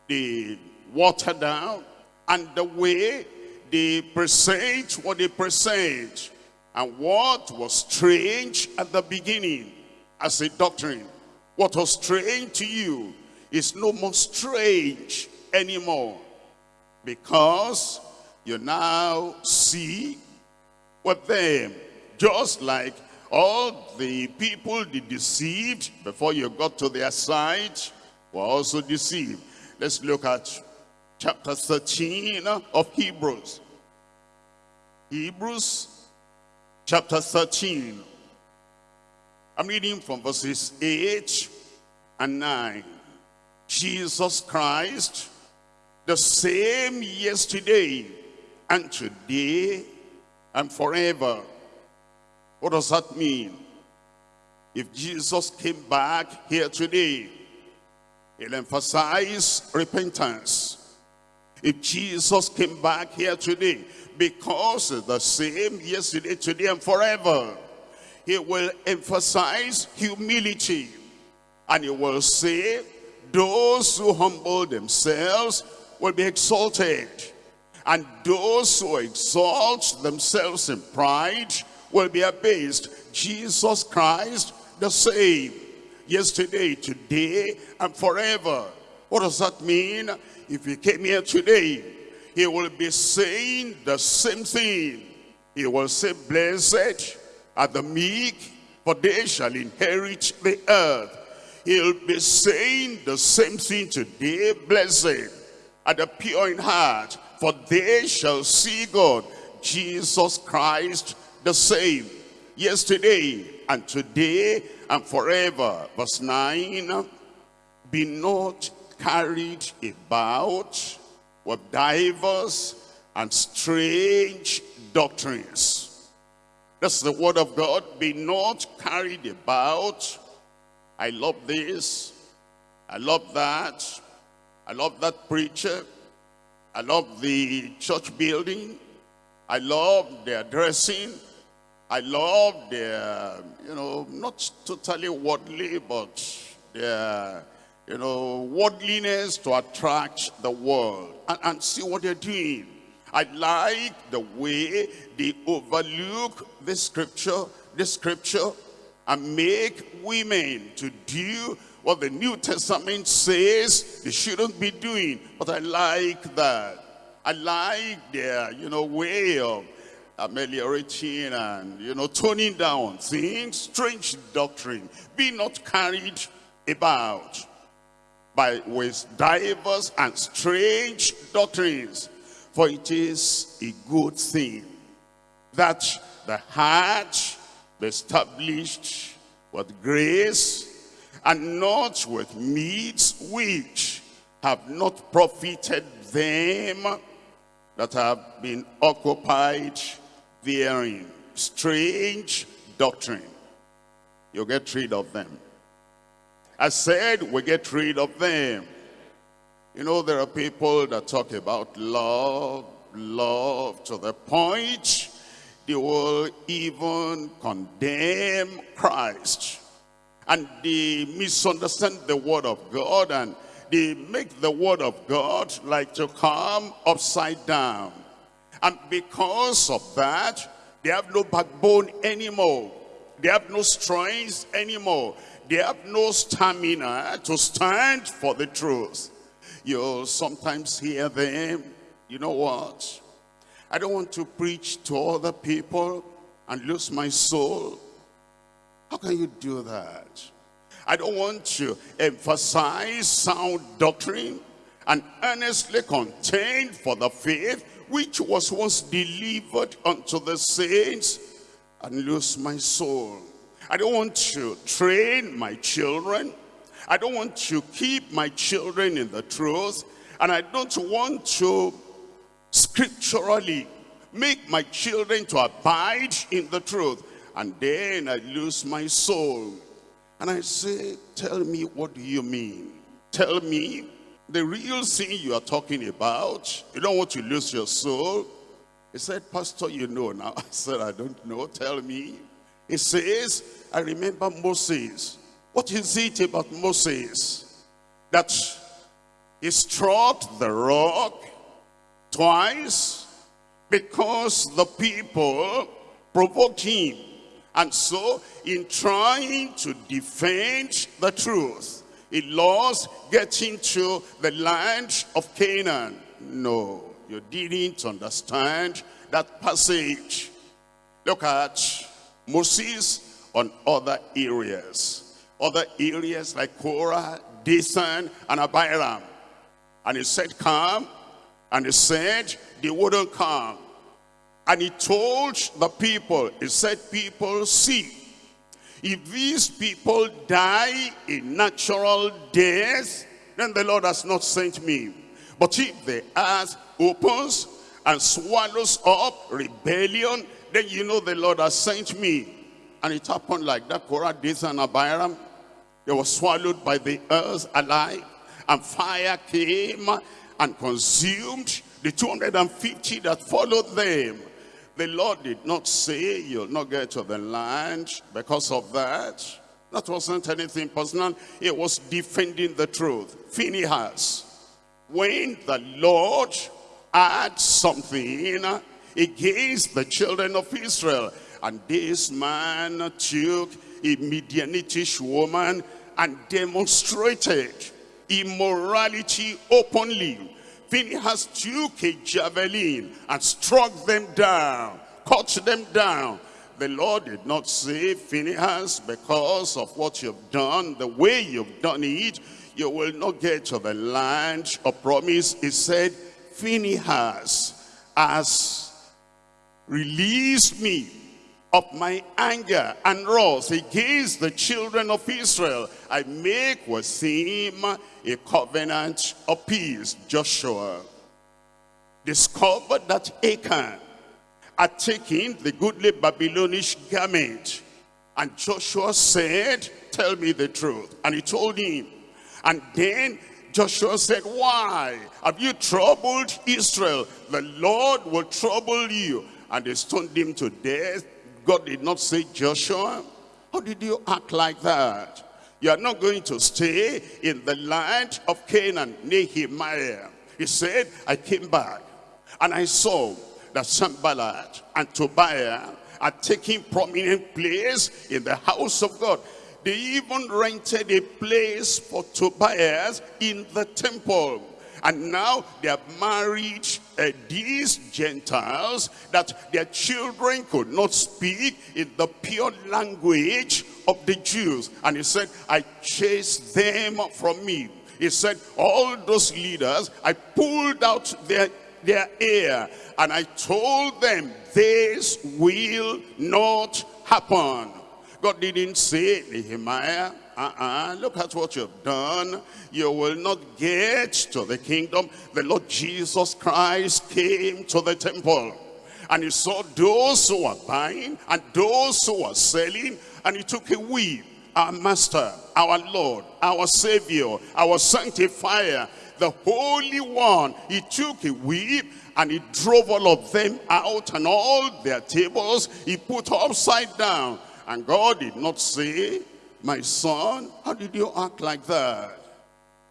they water down, and the way they present what they present. And what was strange at the beginning as a doctrine, what was strange to you is no more strange anymore. Because you now see with them, just like all the people they deceived before you got to their side were also deceived. Let's look at chapter 13 of Hebrews. Hebrews chapter 13. I'm reading from verses 8 and 9. Jesus Christ, the same yesterday and today and forever. What does that mean? If Jesus came back here today, he'll emphasize repentance. If Jesus came back here today, because the same yesterday, today, and forever, he will emphasize humility. And he will say, those who humble themselves will be exalted. And those who exalt themselves in pride will be abased. Jesus Christ, the same, yesterday, today, and forever. What does that mean? If you came here today, he will be saying the same thing. He will say, blessed are the meek, for they shall inherit the earth. He'll be saying the same thing today, blessed are the pure in heart, for they shall see God. Jesus Christ the same, yesterday and today and forever. Verse 9, be not carried about with divers and strange doctrines. That's the word of God. Be not carried about. I love this. I love that. I love that preacher. I love the church building. I love their dressing. I love their, you know, not totally worldly, but their, you know, worldliness to attract the world. And, and see what they're doing. I like the way they overlook the scripture, the scripture, and make women to do what the New Testament says they shouldn't be doing. But I like that. I like their, you know, way of ameliorating and, you know, toning down things. Strange doctrine. Be not carried about by with divers and strange doctrines. For it is a good thing that the heart be established with grace and not with meats which have not profited them that have been occupied therein. Strange doctrine. You get rid of them. I said we get rid of them. You know, there are people that talk about love, love to the point they will even condemn Christ. And they misunderstand the word of God and they make the word of God like to come upside down. And because of that, they have no backbone anymore. They have no strength anymore. They have no stamina to stand for the truth. You'll sometimes hear them, you know what? I don't want to preach to other people and lose my soul. How can you do that? I don't want to emphasize sound doctrine and earnestly contend for the faith which was once delivered unto the saints and lose my soul. I don't want to train my children. I don't want to keep my children in the truth. And I don't want to scripturally make my children to abide in the truth. And then I lose my soul. And I say, tell me, what do you mean? Tell me the real sin you are talking about. You don't want to lose your soul. He said, Pastor, you know now. I said, I don't know. Tell me. He says, I remember Moses. What is it about Moses? That he struck the rock twice because the people provoked him. And so, in trying to defend the truth, he lost getting to the land of Canaan. No, you didn't understand that passage. Look at Moses on other areas. Other areas like Korah, Dathan, and Abiram. And he said, come. And he said, they wouldn't come. And he told the people, he said, people, see, if these people die a natural death, then the Lord has not sent me. But if the earth opens and swallows up rebellion, then you know the Lord has sent me. And it happened like that. Korah, Dathan, and Abiram, they were swallowed by the earth alive. And fire came and consumed the 250 that followed them. The Lord did not say you'll not get to the land because of that. That wasn't anything personal. It was defending the truth. Phinehas. When the Lord had something against the children of Israel, and this man took a Midianitish woman and demonstrated immorality openly Phinehas took a javelin and struck them down, cut them down. The Lord did not say, Phinehas, because of what you've done, the way you've done it, you will not get to the land of promise. He said, Phinehas has released me of my anger and wrath against the children of Israel. I make with him a covenant of peace. Joshua discovered that Achan had taken the goodly Babylonish garment. And Joshua said, tell me the truth. And he told him. And then Joshua said, why have you troubled Israel? The Lord will trouble you. And they stoned him to death God did not say, Joshua, how did you act like that? You are not going to stay in the land of Canaan, Nehemiah. He said, I came back and I saw that Sanballat and Tobiah are taking prominent place in the house of God. They even rented a place for Tobias in the temple. And now they have married uh, these Gentiles that their children could not speak in the pure language of the Jews. And he said, I chased them from me. He said, all those leaders, I pulled out their, their ear and I told them, this will not happen. God didn't say, Nehemiah, uh-uh, look at what you've done. You will not get to the kingdom. The Lord Jesus Christ came to the temple. And he saw those who were buying and those who were selling. And he took a whip. Our master, our Lord, our Savior, our sanctifier, the Holy One. He took a whip and he drove all of them out and all their tables he put upside down. And God did not say, my son, how did you act like that?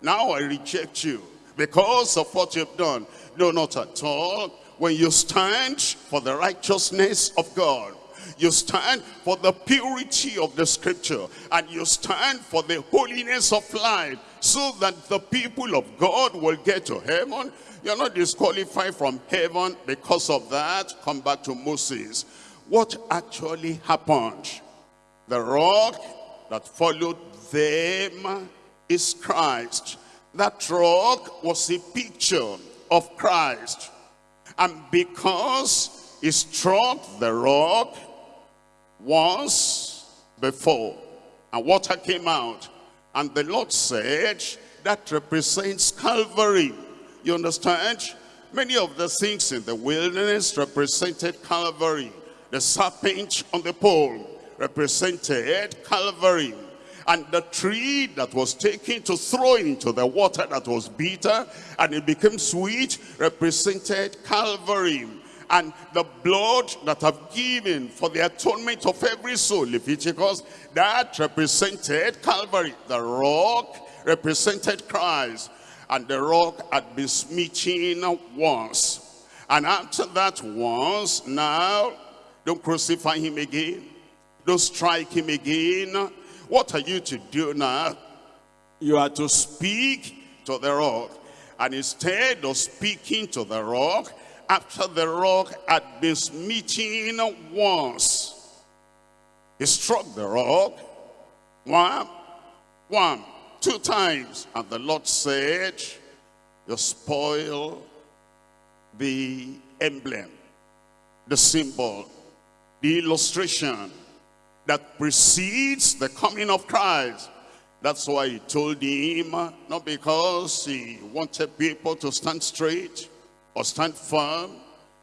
Now I reject you because of what you've done. No, not at all. When you stand for the righteousness of God, you stand for the purity of the scripture, and you stand for the holiness of life, so that the people of God will get to heaven. You're not disqualified from heaven because of that. Come back to Moses. What actually happened? The rock that followed them is Christ. That rock was a picture of Christ. And because he struck the rock once before, and water came out, and the Lord said, that represents Calvary. You understand? Many of the things in the wilderness represented Calvary. The serpent on the pole represented Calvary. And the tree that was taken to throw into the water that was bitter and it became sweet represented Calvary. And the blood that I've given for the atonement of every soul, Leviticus, that represented Calvary. The rock represented Christ. And the rock had been smitten once. And after that once, now, don't crucify him again. Don't strike him again. What are you to do now? You are to speak to the rock. And instead of speaking to the rock, after the rock had been smitten once, he struck the rock, one, one, two times. And the Lord said, you spoil the emblem, the symbol, the illustration that precedes the coming of Christ. That's why he told him, not because he wanted people to stand straight or stand firm,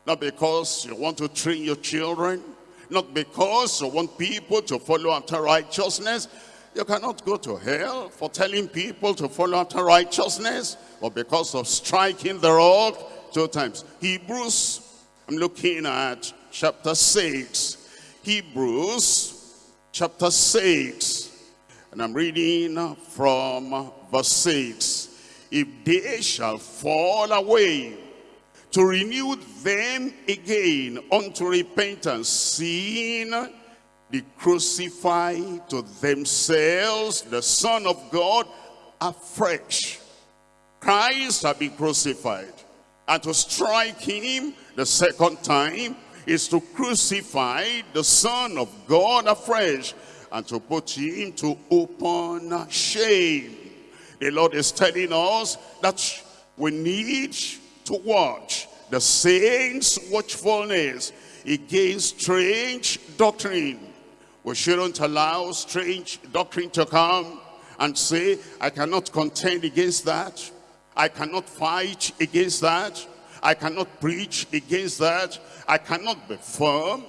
not because you want to train your children, not because you want people to follow after righteousness. You cannot go to hell for telling people to follow after righteousness, or because of striking the rock two times. Hebrews, I'm looking at chapter 6. Hebrews chapter 6. And I'm reading from verse 6. If they shall fall away, to renew them again unto repentance, seeing they crucify to themselves the Son of God afresh. Christ had been crucified. And to strike him the second time is to crucify the Son of God afresh and to put him to open shame. The Lord is telling us that we need to watch the saints' watchfulness against strange doctrine. We shouldn't allow strange doctrine to come and say, I cannot contend against that. I cannot fight against that. I cannot preach against that. I cannot be firm.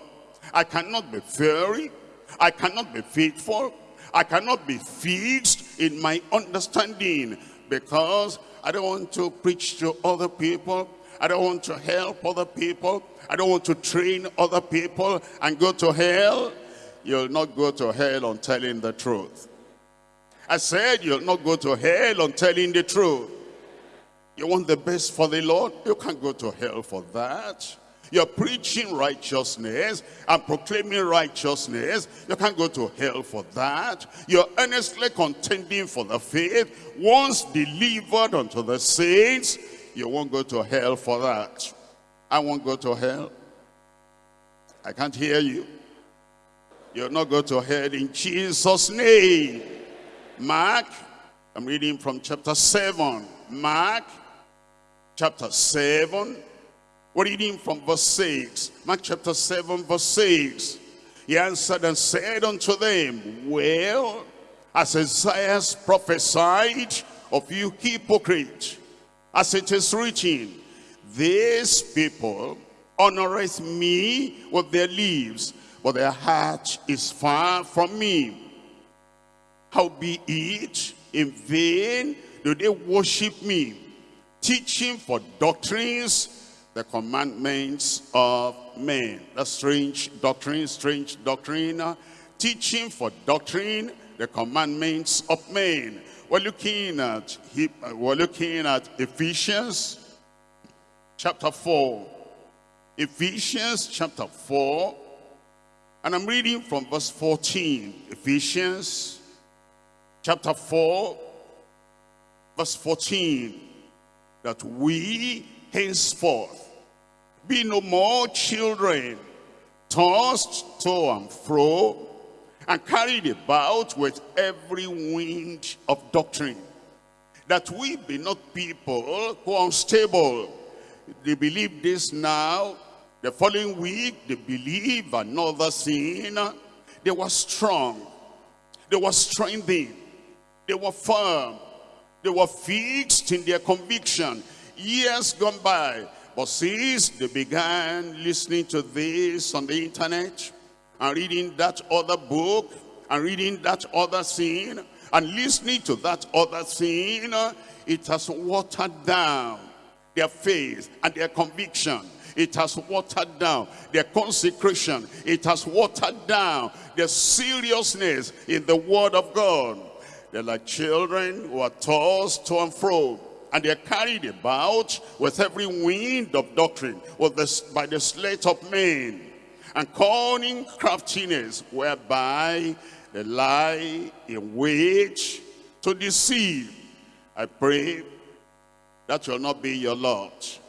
I cannot be fiery. I cannot be faithful. I cannot be fixed in my understanding because I don't want to preach to other people. I don't want to help other people. I don't want to train other people and go to hell. You'll not go to hell on telling the truth. I said you'll not go to hell on telling the truth. You want the best for the Lord? You can't go to hell for that. You're preaching righteousness and proclaiming righteousness. You can't go to hell for that. You're earnestly contending for the faith. Once delivered unto the saints, you won't go to hell for that. I won't go to hell. I can't hear you. You'll not go to hell in Jesus' name. Mark, I'm reading from chapter 7. Mark, chapter 7. We're reading from verse 6. Mark chapter 7, verse 6. He answered and said unto them, Well, as Isaiah prophesied of you hypocrite, as it is written, These people honoreth me with their lips, but their heart is far from me. Howbeit, in vain do they worship me, teaching for doctrines, the commandments of men. That's strange doctrine, strange doctrine. Teaching for doctrine, the commandments of men. We're looking at we're looking at Ephesians chapter 4. Ephesians chapter 4. And I'm reading from verse 14. Ephesians chapter 4, verse 14. That we henceforth be no more children, tossed to and fro, and carried about with every wind of doctrine. That we be not people who are unstable. They believe this now, the following week they believe another sin. They were strong. They were strengthened. They were firm. They were fixed in their conviction. Years gone by. But since they began listening to this on the internet, and reading that other book, and reading that other thing, and listening to that other thing, it has watered down their faith and their conviction. It has watered down their consecration. It has watered down their seriousness in the word of God. They're like children who are tossed to and fro. And they're carried about with every wind of doctrine with the, by the sleight of men. And cunning craftiness whereby they lie in wait to deceive. I pray that will not be your lot.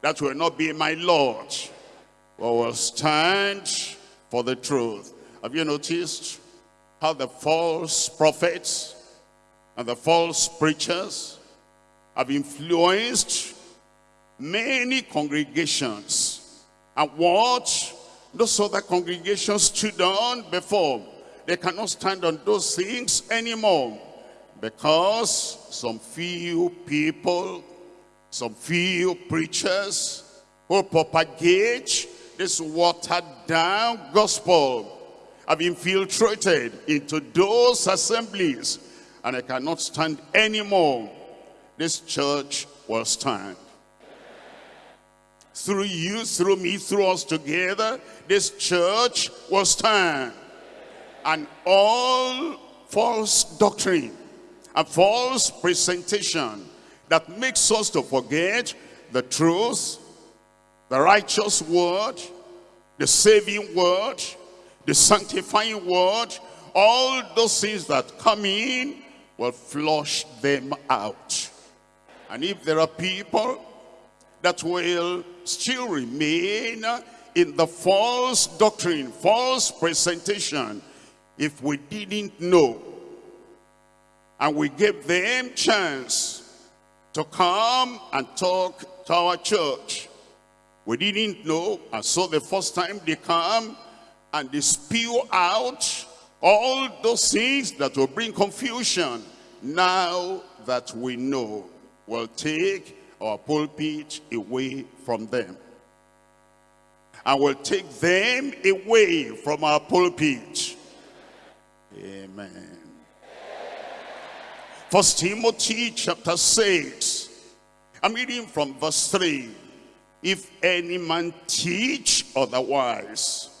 That will not be my Lord. We will stand for the truth. Have you noticed how the false prophets and the false preachers have influenced many congregations. And what those other congregations stood on before they cannot stand on those things anymore because some few people some few preachers who propagate this watered down gospel have infiltrated into those assemblies and I cannot stand anymore this church will stand. Through you, through me, through us together, this church will stand. And all false doctrine and false presentation that makes us to forget the truth, the righteous word, the saving word, the sanctifying word, all those things that come in will flush them out. And if there are people that will still remain in the false doctrine, false presentation, if we didn't know, and we gave them chance to come and talk to our church, we didn't know, and so the first time they come and they spew out all those things that will bring confusion, now that we know, will take our pulpit away from them. And will take them away from our pulpit. Amen. First Timothy chapter 6. I'm reading from verse 3. If any man teach otherwise,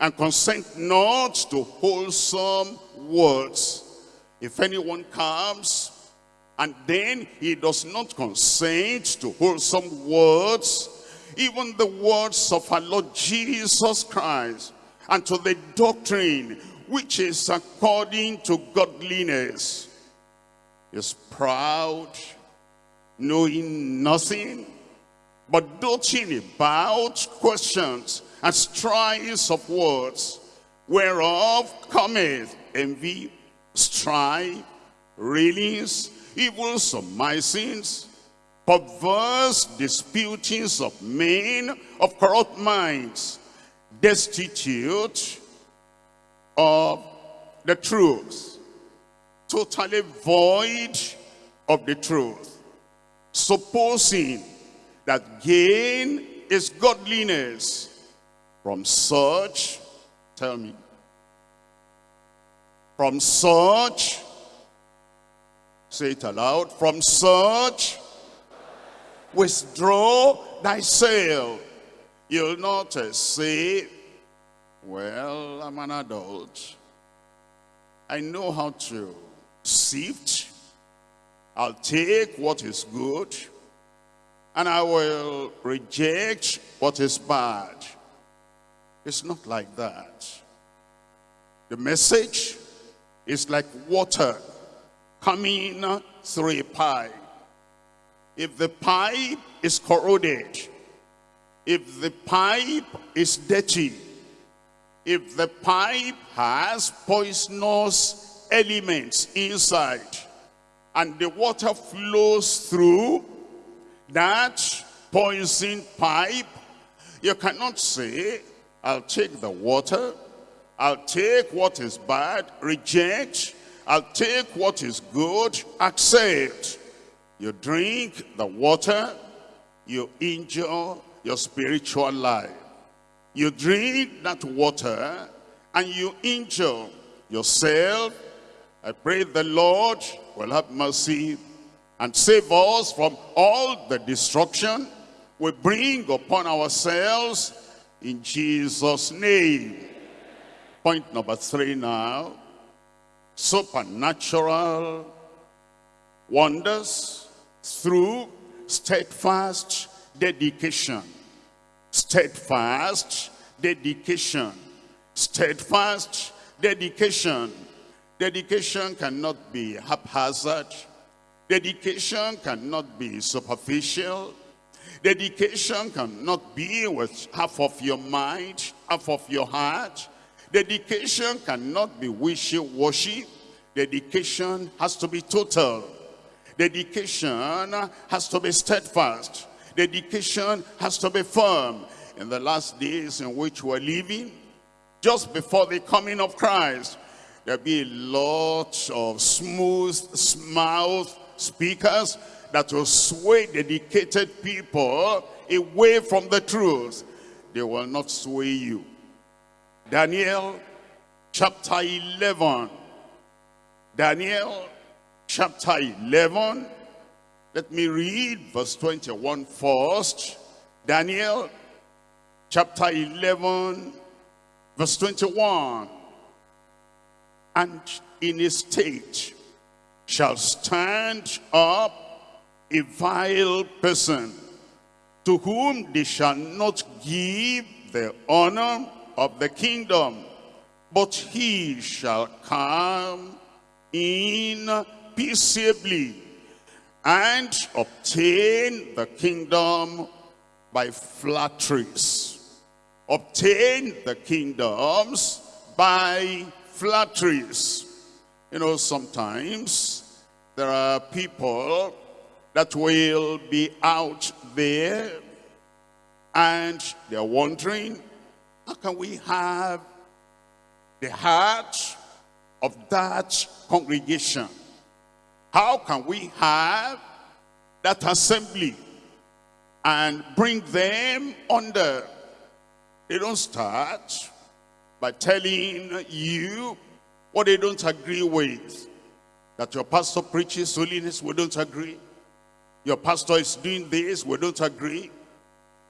and consent not to wholesome words, if anyone comes and then he does not consent to wholesome words, even the words of our Lord Jesus Christ, and to the doctrine which is according to godliness, is proud, knowing nothing, but doting about questions and strifes of words, whereof cometh envy, strife, railings, evil surmisings, perverse disputings of men of corrupt minds, destitute of the truth, totally void of the truth, supposing that gain is godliness. From such, tell me, from such Say it aloud. From such, withdraw thyself. You'll not uh, say, well, I'm an adult. I know how to sift. I'll take what is good and I will reject what is bad. It's not like that. The message is like water coming through a pipe. If the pipe is corroded, if the pipe is dirty, if the pipe has poisonous elements inside, and the water flows through that poison pipe, you cannot say, I'll take the water, I'll take what is bad, reject, I'll take what is good, accept. You drink the water, you injure your spiritual life. You drink that water and you injure yourself. I pray the Lord will have mercy and save us from all the destruction we bring upon ourselves in Jesus' name. Point number three now. Supernatural wonders through steadfast dedication. Steadfast dedication. Steadfast dedication. Dedication cannot be haphazard. Dedication cannot be superficial. Dedication cannot be with half of your mind, half of your heart. Dedication cannot be wishy-washy. Dedication has to be total. Dedication has to be steadfast. Dedication has to be firm. In the last days in which we're living, just before the coming of Christ, there'll be a lot of smooth mouth speakers that will sway dedicated people away from the truth. They will not sway you. Daniel chapter 11. Daniel chapter 11. Let me read verse 21 first. Daniel chapter 11 verse 21. And in a state shall stand up a vile person to whom they shall not give the honor of the kingdom, but he shall come in peaceably and obtain the kingdom by flatteries. Obtain the kingdoms by flatteries. You know, sometimes there are people that will be out there and they're wondering, how can we have the heart of that congregation? How can we have that assembly and bring them under? They don't start by telling you what they don't agree with. That your pastor preaches holiness, we don't agree. Your pastor is doing this, we don't agree.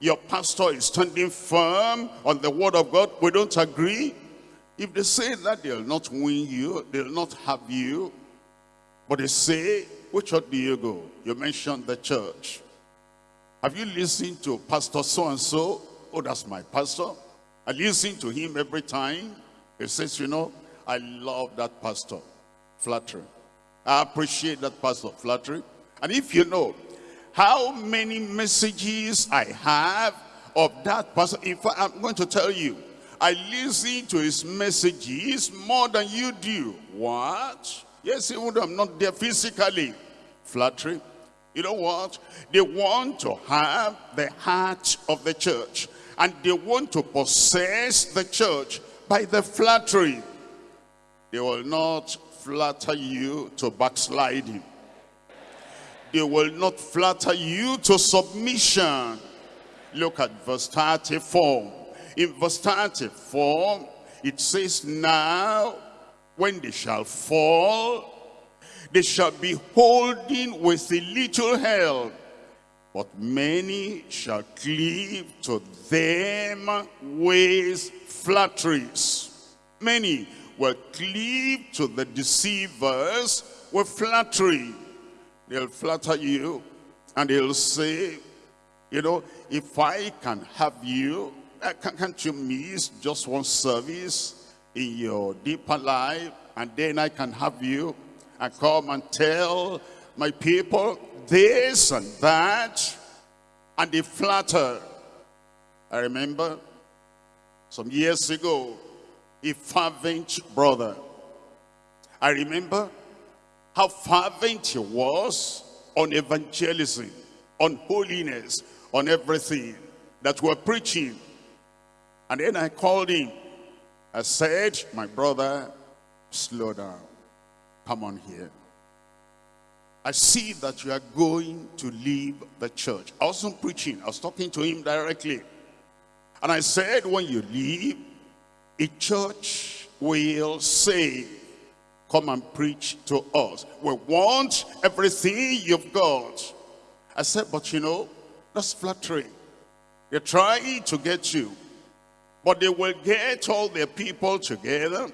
Your pastor is standing firm on the word of God, we don't agree. If they say that, they'll not win you, they'll not have you. But they say, which church do you go? You mentioned the church. Have you listened to Pastor so-and-so? Oh, that's my pastor. I listen to him every time. He says, you know, I love that pastor. Flattery. I appreciate that pastor. Flattery. And if you know how many messages I have of that person, in fact, I'm going to tell you, I listen to his messages more than you do. What? Yes, even though I'm not there physically. Flattery. You know what? They want to have the heart of the church. And they want to possess the church by the flattery. They will not flatter you to backsliding. They will not flatter you to submission. Look at verse 34. In verse 34, it says, Now, when they shall fall, they shall be holding with a little help But many shall cleave to them with flatteries. Many will cleave to the deceivers with flattery. They'll flatter you and they'll say, you know, if I can have you, eh, can- can't you miss just one service in your deeper life and then I can have you and come and tell my people this and that and they flatter. I remember some years ago, a fervent brother. I remember how fervent he was on evangelism, on holiness, on everything that we're preaching. And then I called him. I said, my brother, slow down. Come on here. I see that you are going to leave the church. I wasn't preaching. I was talking to him directly. And I said, when you leave, a church will say, come and preach to us. We want everything you've got. I said, but you know, that's flattering. They're trying to get you. But they will get all their people together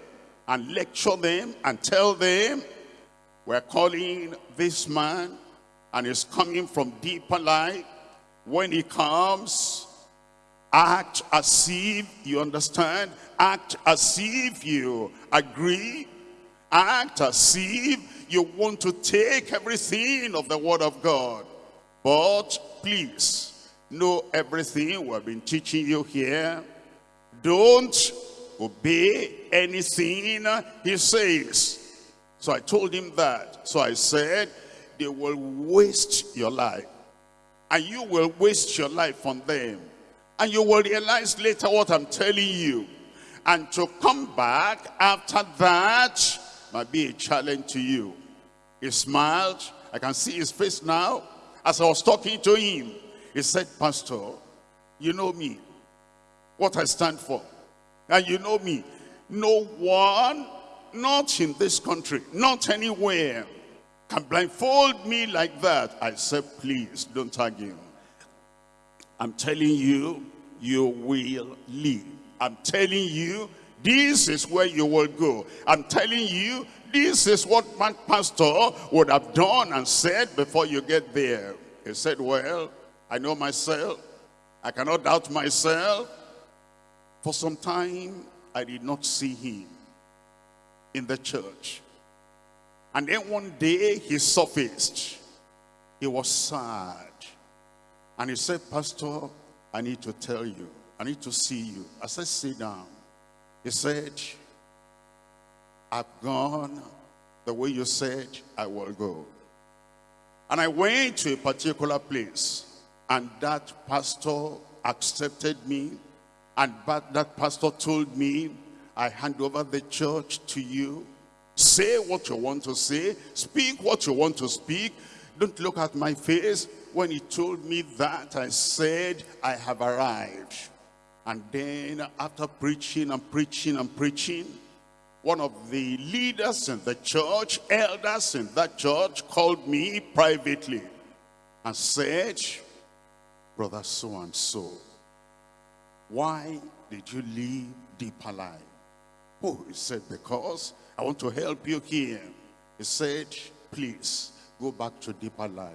and lecture them and tell them, we're calling this man and he's coming from deeper life. When he comes, act as if you understand. Act as if you agree. Act as if you want to take everything of the word of God. But please, know everything we've been teaching you here. Don't obey anything he says. So I told him that. So I said, they will waste your life. And you will waste your life on them. And you will realize later what I'm telling you. And to come back after that might be a challenge to you. He smiled. I can see his face now. As I was talking to him, he said, Pastor, you know me, what I stand for. And you know me, no one, not in this country, not anywhere, can blindfold me like that. I said, please, don't argue. I'm telling you, you will leave. I'm telling you, this is where you will go. I'm telling you, this is what my pastor would have done and said before you get there. He said, well, I know myself. I cannot doubt myself. For some time, I did not see him in the church. And then one day, he surfaced. He was sad. And he said, Pastor, I need to tell you. I need to see you. I said, sit down. He said, I've gone the way you said I will go. And I went to a particular place. And that pastor accepted me. And that pastor told me, I hand over the church to you. Say what you want to say. Speak what you want to speak. Don't look at my face. When he told me that, I said, I have arrived. And then after preaching and preaching and preaching, one of the leaders in the church, elders in that church, called me privately and said, Brother so-and-so, why did you leave deeper life? Oh, he said, because I want to help you here. He said, please, go back to deeper life.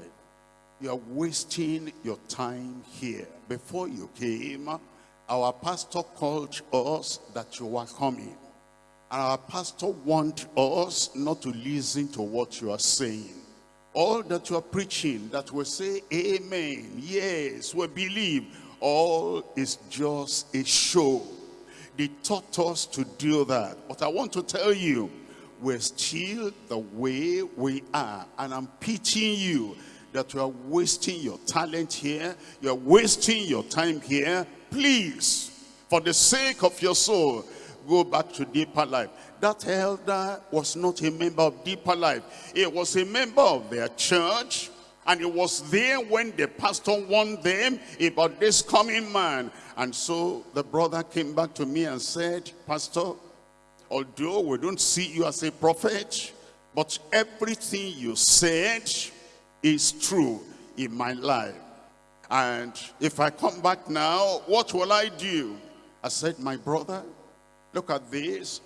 You are wasting your time here. Before you came, our pastor called us that you are coming. And our pastor warned us not to listen to what you are saying. All that you are preaching, that will say, amen, yes, we believe, all is just a show. They taught us to do that. But I want to tell you, we're still the way we are. And I'm pitying you that you are wasting your talent here. You're wasting your time here. Please, for the sake of your soul, go back to deeper life. That elder was not a member of deeper life. He was a member of their church. And he was there when the pastor warned them about this coming man. And so the brother came back to me and said, Pastor, although we don't see you as a prophet, but everything you said is true in my life. And if I come back now, what will I do? I said, my brother, look at this.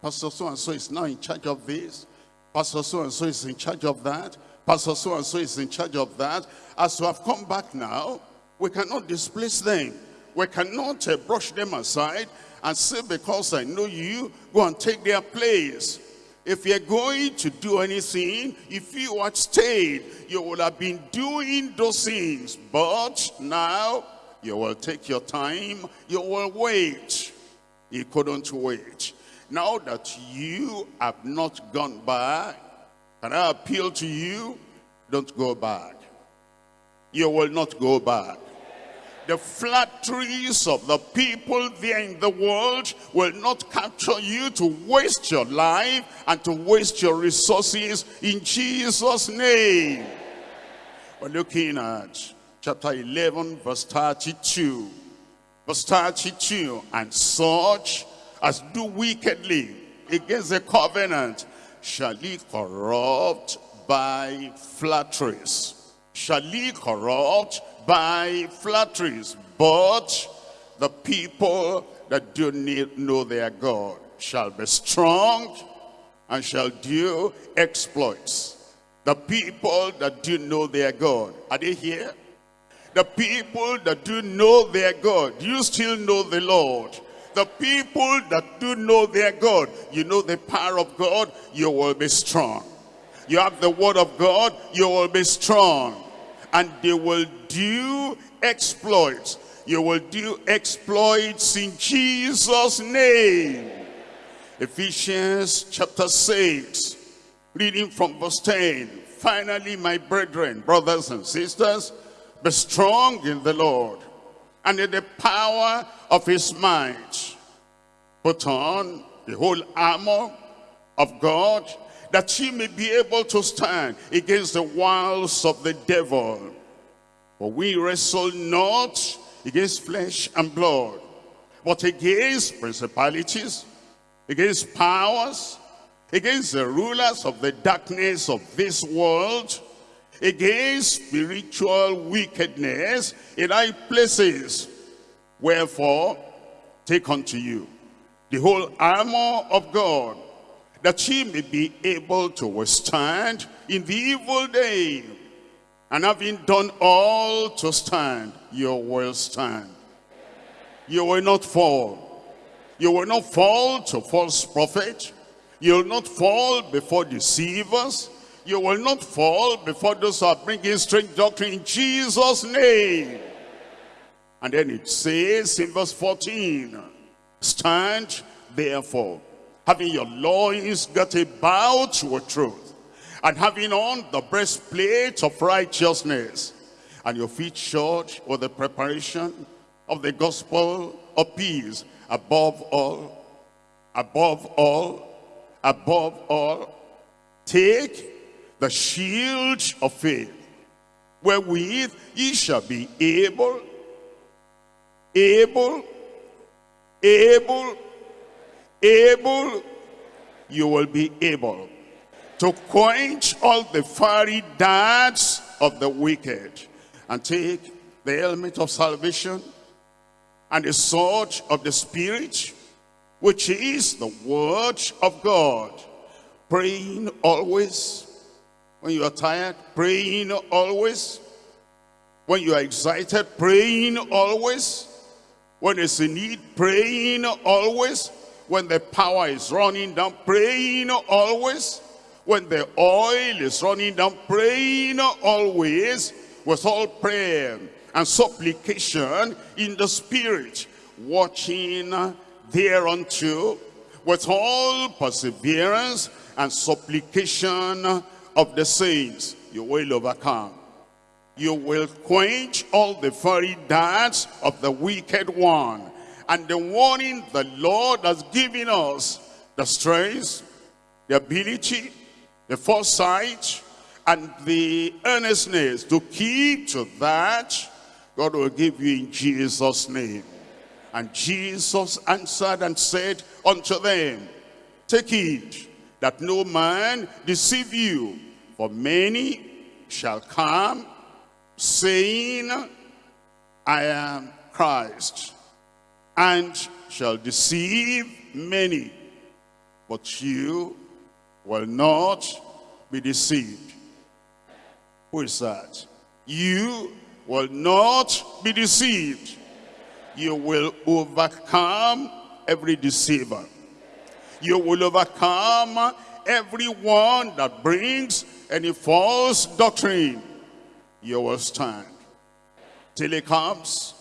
Pastor so-and-so is now in charge of this. Pastor so-and-so is in charge of that. Pastor so-and-so is in charge of that. As we have come back now, we cannot displace them. We cannot uh, brush them aside and say, because I know you, go and take their place. If you're going to do anything, if you had stayed, you would have been doing those things. But now, you will take your time, you will wait. You couldn't wait. Now that you have not gone back, can I appeal to you? Don't go back. You will not go back. The flatteries of the people there in the world will not capture you to waste your life and to waste your resources in Jesus' name. We're looking at chapter 11, verse 32. Verse 32, and such as do wickedly against the covenant shall he corrupt by flatteries. Shall he corrupt by flatteries. But the people that do not know their God shall be strong and shall do exploits. The people that do know their God, are they here? The people that do know their God, do you still know the Lord? The people that do know their God, you know the power of God, you will be strong. You have the word of God, you will be strong. And they will do exploits. You will do exploits in Jesus' name. Ephesians chapter 6, reading from verse 10. Finally, my brethren, brothers and sisters, be strong in the Lord and in the power of his might. Put on the whole armor of God that ye may be able to stand against the wiles of the devil. For we wrestle not against flesh and blood, but against principalities, against powers, against the rulers of the darkness of this world, against spiritual wickedness in high places. Wherefore, take unto you the whole armor of God, that ye may be able to withstand in the evil day. And having done all to stand, you will stand. You will not fall. You will not fall to false prophet. You will not fall before deceivers. You will not fall before those who are bringing strange doctrine in Jesus' name. And then it says in verse 14, Stand therefore, having your loins got about with truth, and having on the breastplate of righteousness, and your feet shod with the preparation of the gospel of peace, above all, above all, above all, take the shield of faith, wherewith ye shall be able, able, able, able, you will be able to quench all the fiery darts of the wicked and take the helmet of salvation and the sword of the spirit which is the word of God. Praying always when you are tired praying always when you are excited praying always when there's a need praying always when the power is running down praying always when the oil is running down, praying always with all prayer and supplication in the spirit, watching thereunto with all perseverance and supplication of the saints. You will overcome. You will quench all the fiery darts of the wicked one. And the warning the Lord has given us, the strength, the ability, the foresight and the earnestness to keep to that, God will give you in Jesus' name. And Jesus answered and said unto them, Take heed that no man deceive you, for many shall come, saying, I am Christ, and shall deceive many. But you will not be deceived. Who is that? You will not be deceived. You will overcome every deceiver. You will overcome everyone that brings any false doctrine. You will stand till he comes.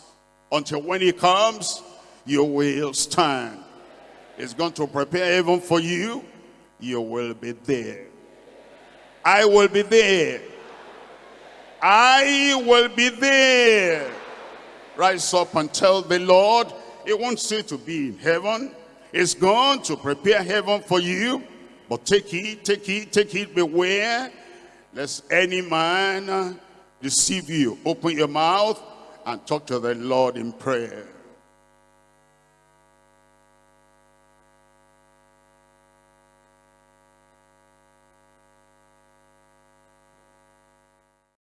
Until when he comes, you will stand. It's going to prepare heaven for you. You will be there. I will be there. I will be there. Rise up and tell the Lord, he wants you to be in heaven. He's going to prepare heaven for you. But take it, take it, take it, beware. Lest any man deceive you. Open your mouth and talk to the Lord in prayer.